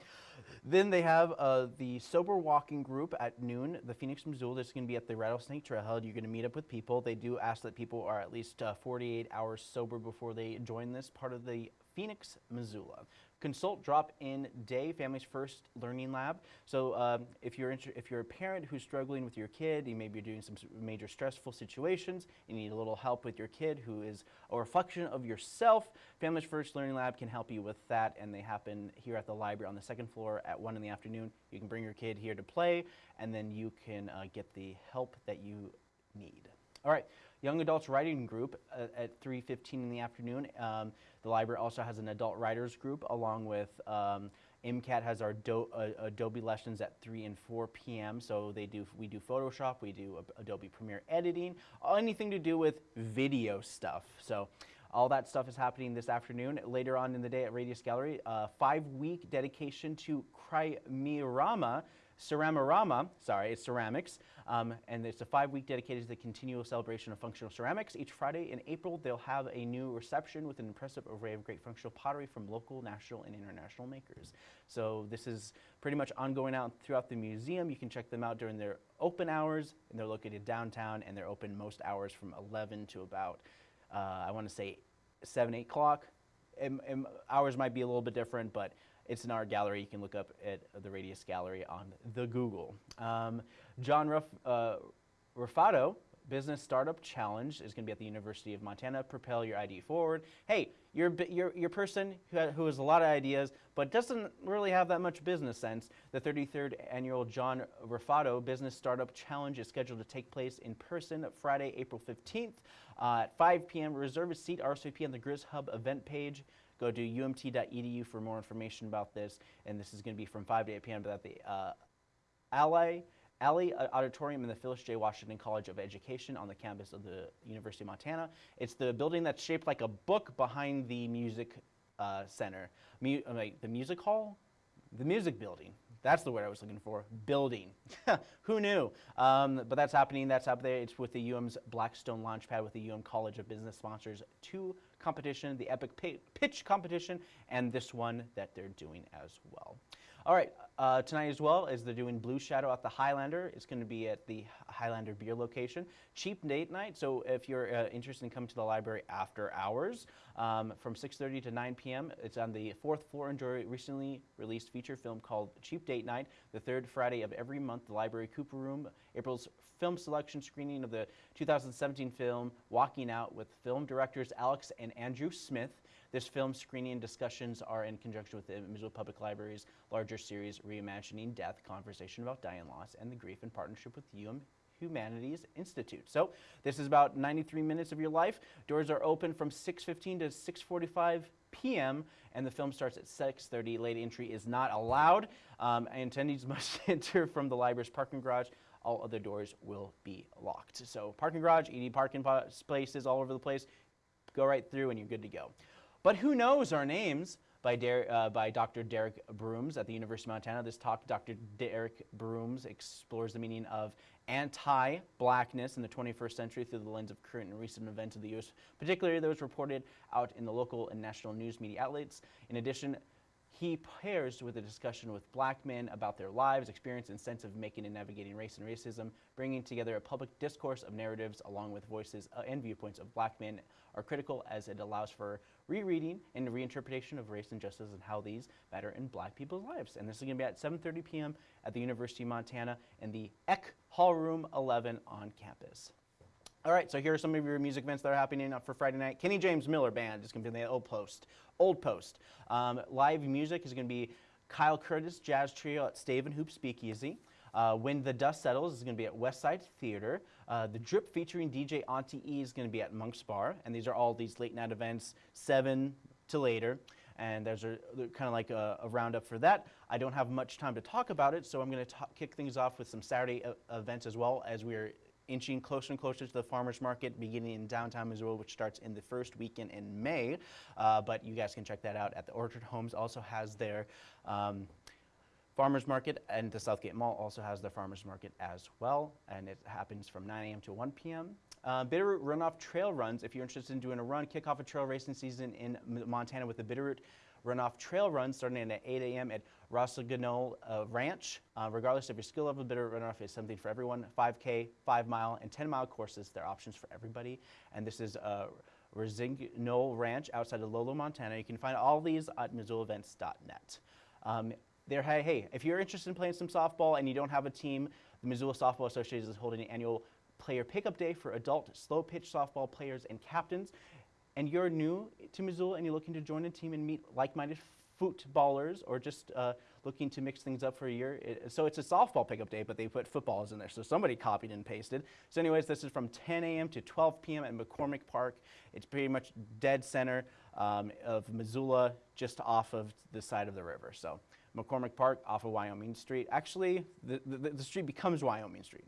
Then they have uh, the Sober Walking Group at noon, the Phoenix, Missoula. This is going to be at the Rattlesnake Trailhead. You're going to meet up with people. They do ask that people are at least uh, 48 hours sober before they join this part of the Phoenix, Missoula. Consult drop-in day, Families First Learning Lab. So um, if you're if you're a parent who's struggling with your kid, you maybe you're doing some major stressful situations, you need a little help with your kid who is a reflection of yourself. Families First Learning Lab can help you with that, and they happen here at the library on the second floor at one in the afternoon. You can bring your kid here to play, and then you can uh, get the help that you need. All right, Young Adults Writing Group uh, at 3.15 in the afternoon. Um, the library also has an adult writers group along with um, MCAT has our Do- uh, Adobe lessons at 3 and 4 p.m. So they do we do Photoshop, we do Adobe Premiere editing, anything to do with video stuff. So all that stuff is happening this afternoon. Later on in the day at Radius Gallery, uh, five-week dedication to Crimerama, Ceramorama, sorry, it's ceramics, um, and it's a five-week dedicated to the continual celebration of functional ceramics. Each Friday in April, they'll have a new reception with an impressive array of great functional pottery from local, national, and international makers. So this is pretty much ongoing out throughout the museum. You can check them out during their open hours, and they're located downtown, and they're open most hours from 11 to about, uh, I want to say, 7, 8 o'clock. Hours might be a little bit different, but it's in our gallery. You can look up at the Radius Gallery on the Google. Um, John Ruff, uh, Business Startup Challenge is going to be at the University of Montana. Propel your ID forward. Hey, you're, a you're, you're person who, ha- who has a lot of ideas, but doesn't really have that much business sense. The 33rd annual John Ruffatto Business Startup Challenge is scheduled to take place in person Friday, April 15th uh, at 5 p.m. Reserve a seat, RSVP on the Grizz Hub event page. Go to umt.edu for more information about this. And this is going to be from 5 to 8 p.m. at the uh, Ally, Alley Auditorium in the Phyllis J. Washington College of Education on the campus of the University of Montana. It's the building that's shaped like a book behind the music uh, Center, Mu- uh, the music hall, the music building. That's the word I was looking for. Building. Who knew? Um, but that's happening. That's up there. It's with the UM's Blackstone Launchpad with the UM College of Business sponsors two competition, the Epic Pitch competition, and this one that they're doing as well. All right, uh, tonight as well as they're doing Blue Shadow at the Highlander. It's going to be at the Highlander Beer location. Cheap date night, so if you're uh, interested in coming to the library after hours, um, from 6.30 to 9 p.m., it's on the fourth floor. Enjoy recently released feature film called Cheap Date Night, the third Friday of every month, the Library Cooper Room. April's film selection screening of the 2017 film Walking Out with film directors Alex and Andrew Smith. This film screening and discussions are in conjunction with the Missoula Public Library's larger series, Reimagining Death, Conversation About Dying Loss and the Grief in partnership with UM Humanities Institute. So this is about 93 minutes of your life. Doors are open from 6.15 to 6.45 p.m. and the film starts at 6.30. Late entry is not allowed. Um, attendees must enter from the library's parking garage. All other doors will be locked. So parking garage, ED parking pa- places all over the place. Go right through and you're good to go. But Who Knows Our Names by, Der- uh, by Dr. Derrick Brooms at the University of Montana. This talk, Dr. Derrick Brooms explores the meaning of anti blackness in the 21st century through the lens of current and recent events of the U.S., particularly those reported out in the local and national news media outlets. In addition, he pairs with a discussion with black men about their lives, experience, and sense of making and navigating race and racism, bringing together a public discourse of narratives along with voices uh, and viewpoints of black men are critical as it allows for rereading and reinterpretation of race and justice and how these matter in black people's lives. And this is going to be at 7.30 p.m. at the University of Montana in the Eck Hall Room 11 on campus. All right, so here are some of your music events that are happening for Friday night. Kenny James Miller Band is going to be in the Old Post. Old Post. Um, live music is going to be Kyle Curtis Jazz Trio at Stave and Hoop Speakeasy. Uh, when the Dust Settles is going to be at Westside Theater. Uh, the Drip featuring DJ Auntie E is going to be at Monk's Bar. And these are all these late night events, 7 to later. And there's a kind of like a, a, roundup for that. I don't have much time to talk about it, so I'm going to kick things off with some Saturday events as well as we're inching closer and closer to the farmers market beginning in downtown Missoula, which starts in the first weekend in May. Uh, but you guys can check that out at the Orchard Homes. Also has their um, farmers market, and the Southgate Mall also has their farmers market as well, and it happens from 9 a.m. to 1 p.m. Uh, Bitterroot Runoff Trail Runs. If you're interested in doing a run, kick off a trail racing season in Montana with the Bitterroot Runoff Trail Run starting at 8 a.m. at Rossagonol uh, Ranch. Uh, regardless of your skill level, Bitterroot Runoff is something for everyone. 5K, 5 mile, and 10 mile courses. They're options for everybody. And this is uh, Ranch outside of Lolo, Montana. You can find all these at MissoulaEvents.net. Um, hey, hey, if you're interested in playing some softball and you don't have a team, the Missoula Softball Association is holding an annual player pickup day for adult slow pitch softball players and captains. And you're new to Missoula and you're looking to join a team and meet like-minded footballers or just uh, looking to mix things up for a year. It, so it's a softball pickup day, but they put footballs in there. So somebody copied and pasted. So anyways, this is from 10 a.m. to 12 p.m. at McCormick Park. It's pretty much dead center um, of Missoula, just off of the side of the river. So McCormick Park off of Wyoming Street. Actually, the, the, the street becomes Wyoming Street.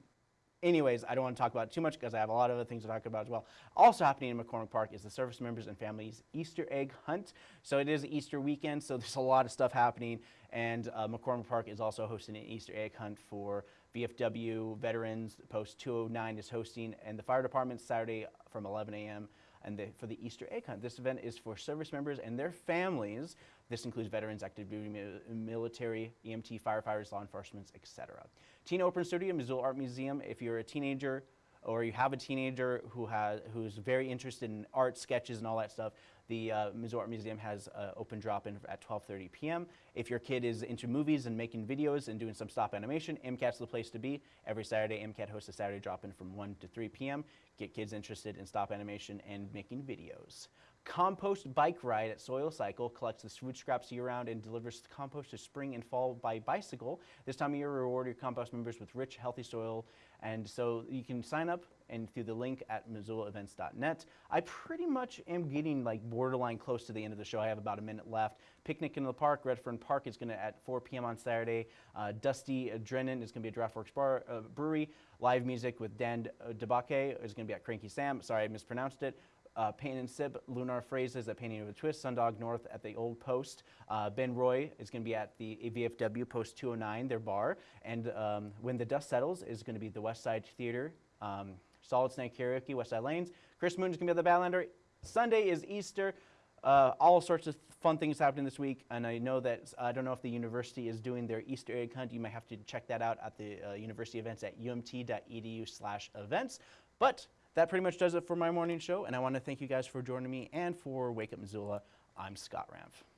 Anyways, I don't want to talk about too much because I have a lot of other things to talk about as well. Also happening in McCormick Park is the service members and families Easter egg hunt. So it is Easter weekend, so there's a lot of stuff happening. And uh, McCormick Park is also hosting an Easter egg hunt for VFW veterans. Post 209 is hosting, and the fire department Saturday from 11 a.m. And the, for the Easter egg hunt, this event is for service members and their families. This includes veterans, active duty military, EMT, firefighters, law enforcement, etc. Teen Open Studio, Missoula Art Museum. If you're a teenager or you have a teenager who has who's very interested in art, sketches, and all that stuff, the uh, Missoula Art Museum has uh, open drop-in at 12:30 p.m. If your kid is into movies and making videos and doing some stop animation, MCAT's the place to be. Every Saturday, MCAT hosts a Saturday drop-in from 1 to 3 p.m. Get kids interested in stop animation and making videos. Compost Bike Ride at Soil Cycle collects the food scraps year-round and delivers compost to spring and fall by bicycle. This time of year, reward your compost members with rich, healthy soil. And so you can sign up and through the link at MissoulaEvents.net. I pretty much am getting like borderline close to the end of the show. I have about a minute left. Picnic in the Park, Redfern Park is going to at 4 p.m. on Saturday. Uh, Dusty Drennan is going to be at Draftworks Bar uh, Brewery. Live music with Dan uh, Debake is going to be at Cranky Sam. Sorry, I mispronounced it. Uh, Pain and Sip, Lunar Phrases at Painting with a Twist, Sundog North at the Old Post. Uh, ben Roy is going to be at the VFW Post 209, their bar. And um, When the Dust Settles is going to be the West Side Theater. Um, Solid Snake Karaoke, West Side Lanes. Chris Moon is going to be at the Badlander. Sunday is Easter. Uh, all sorts of fun things happening this week, and I know that I don't know if the university is doing their Easter egg hunt. You might have to check that out at the uh, university events at umt.edu/events. But that pretty much does it for my morning show, and I want to thank you guys for joining me and for Wake Up Missoula. I'm Scott Ramf.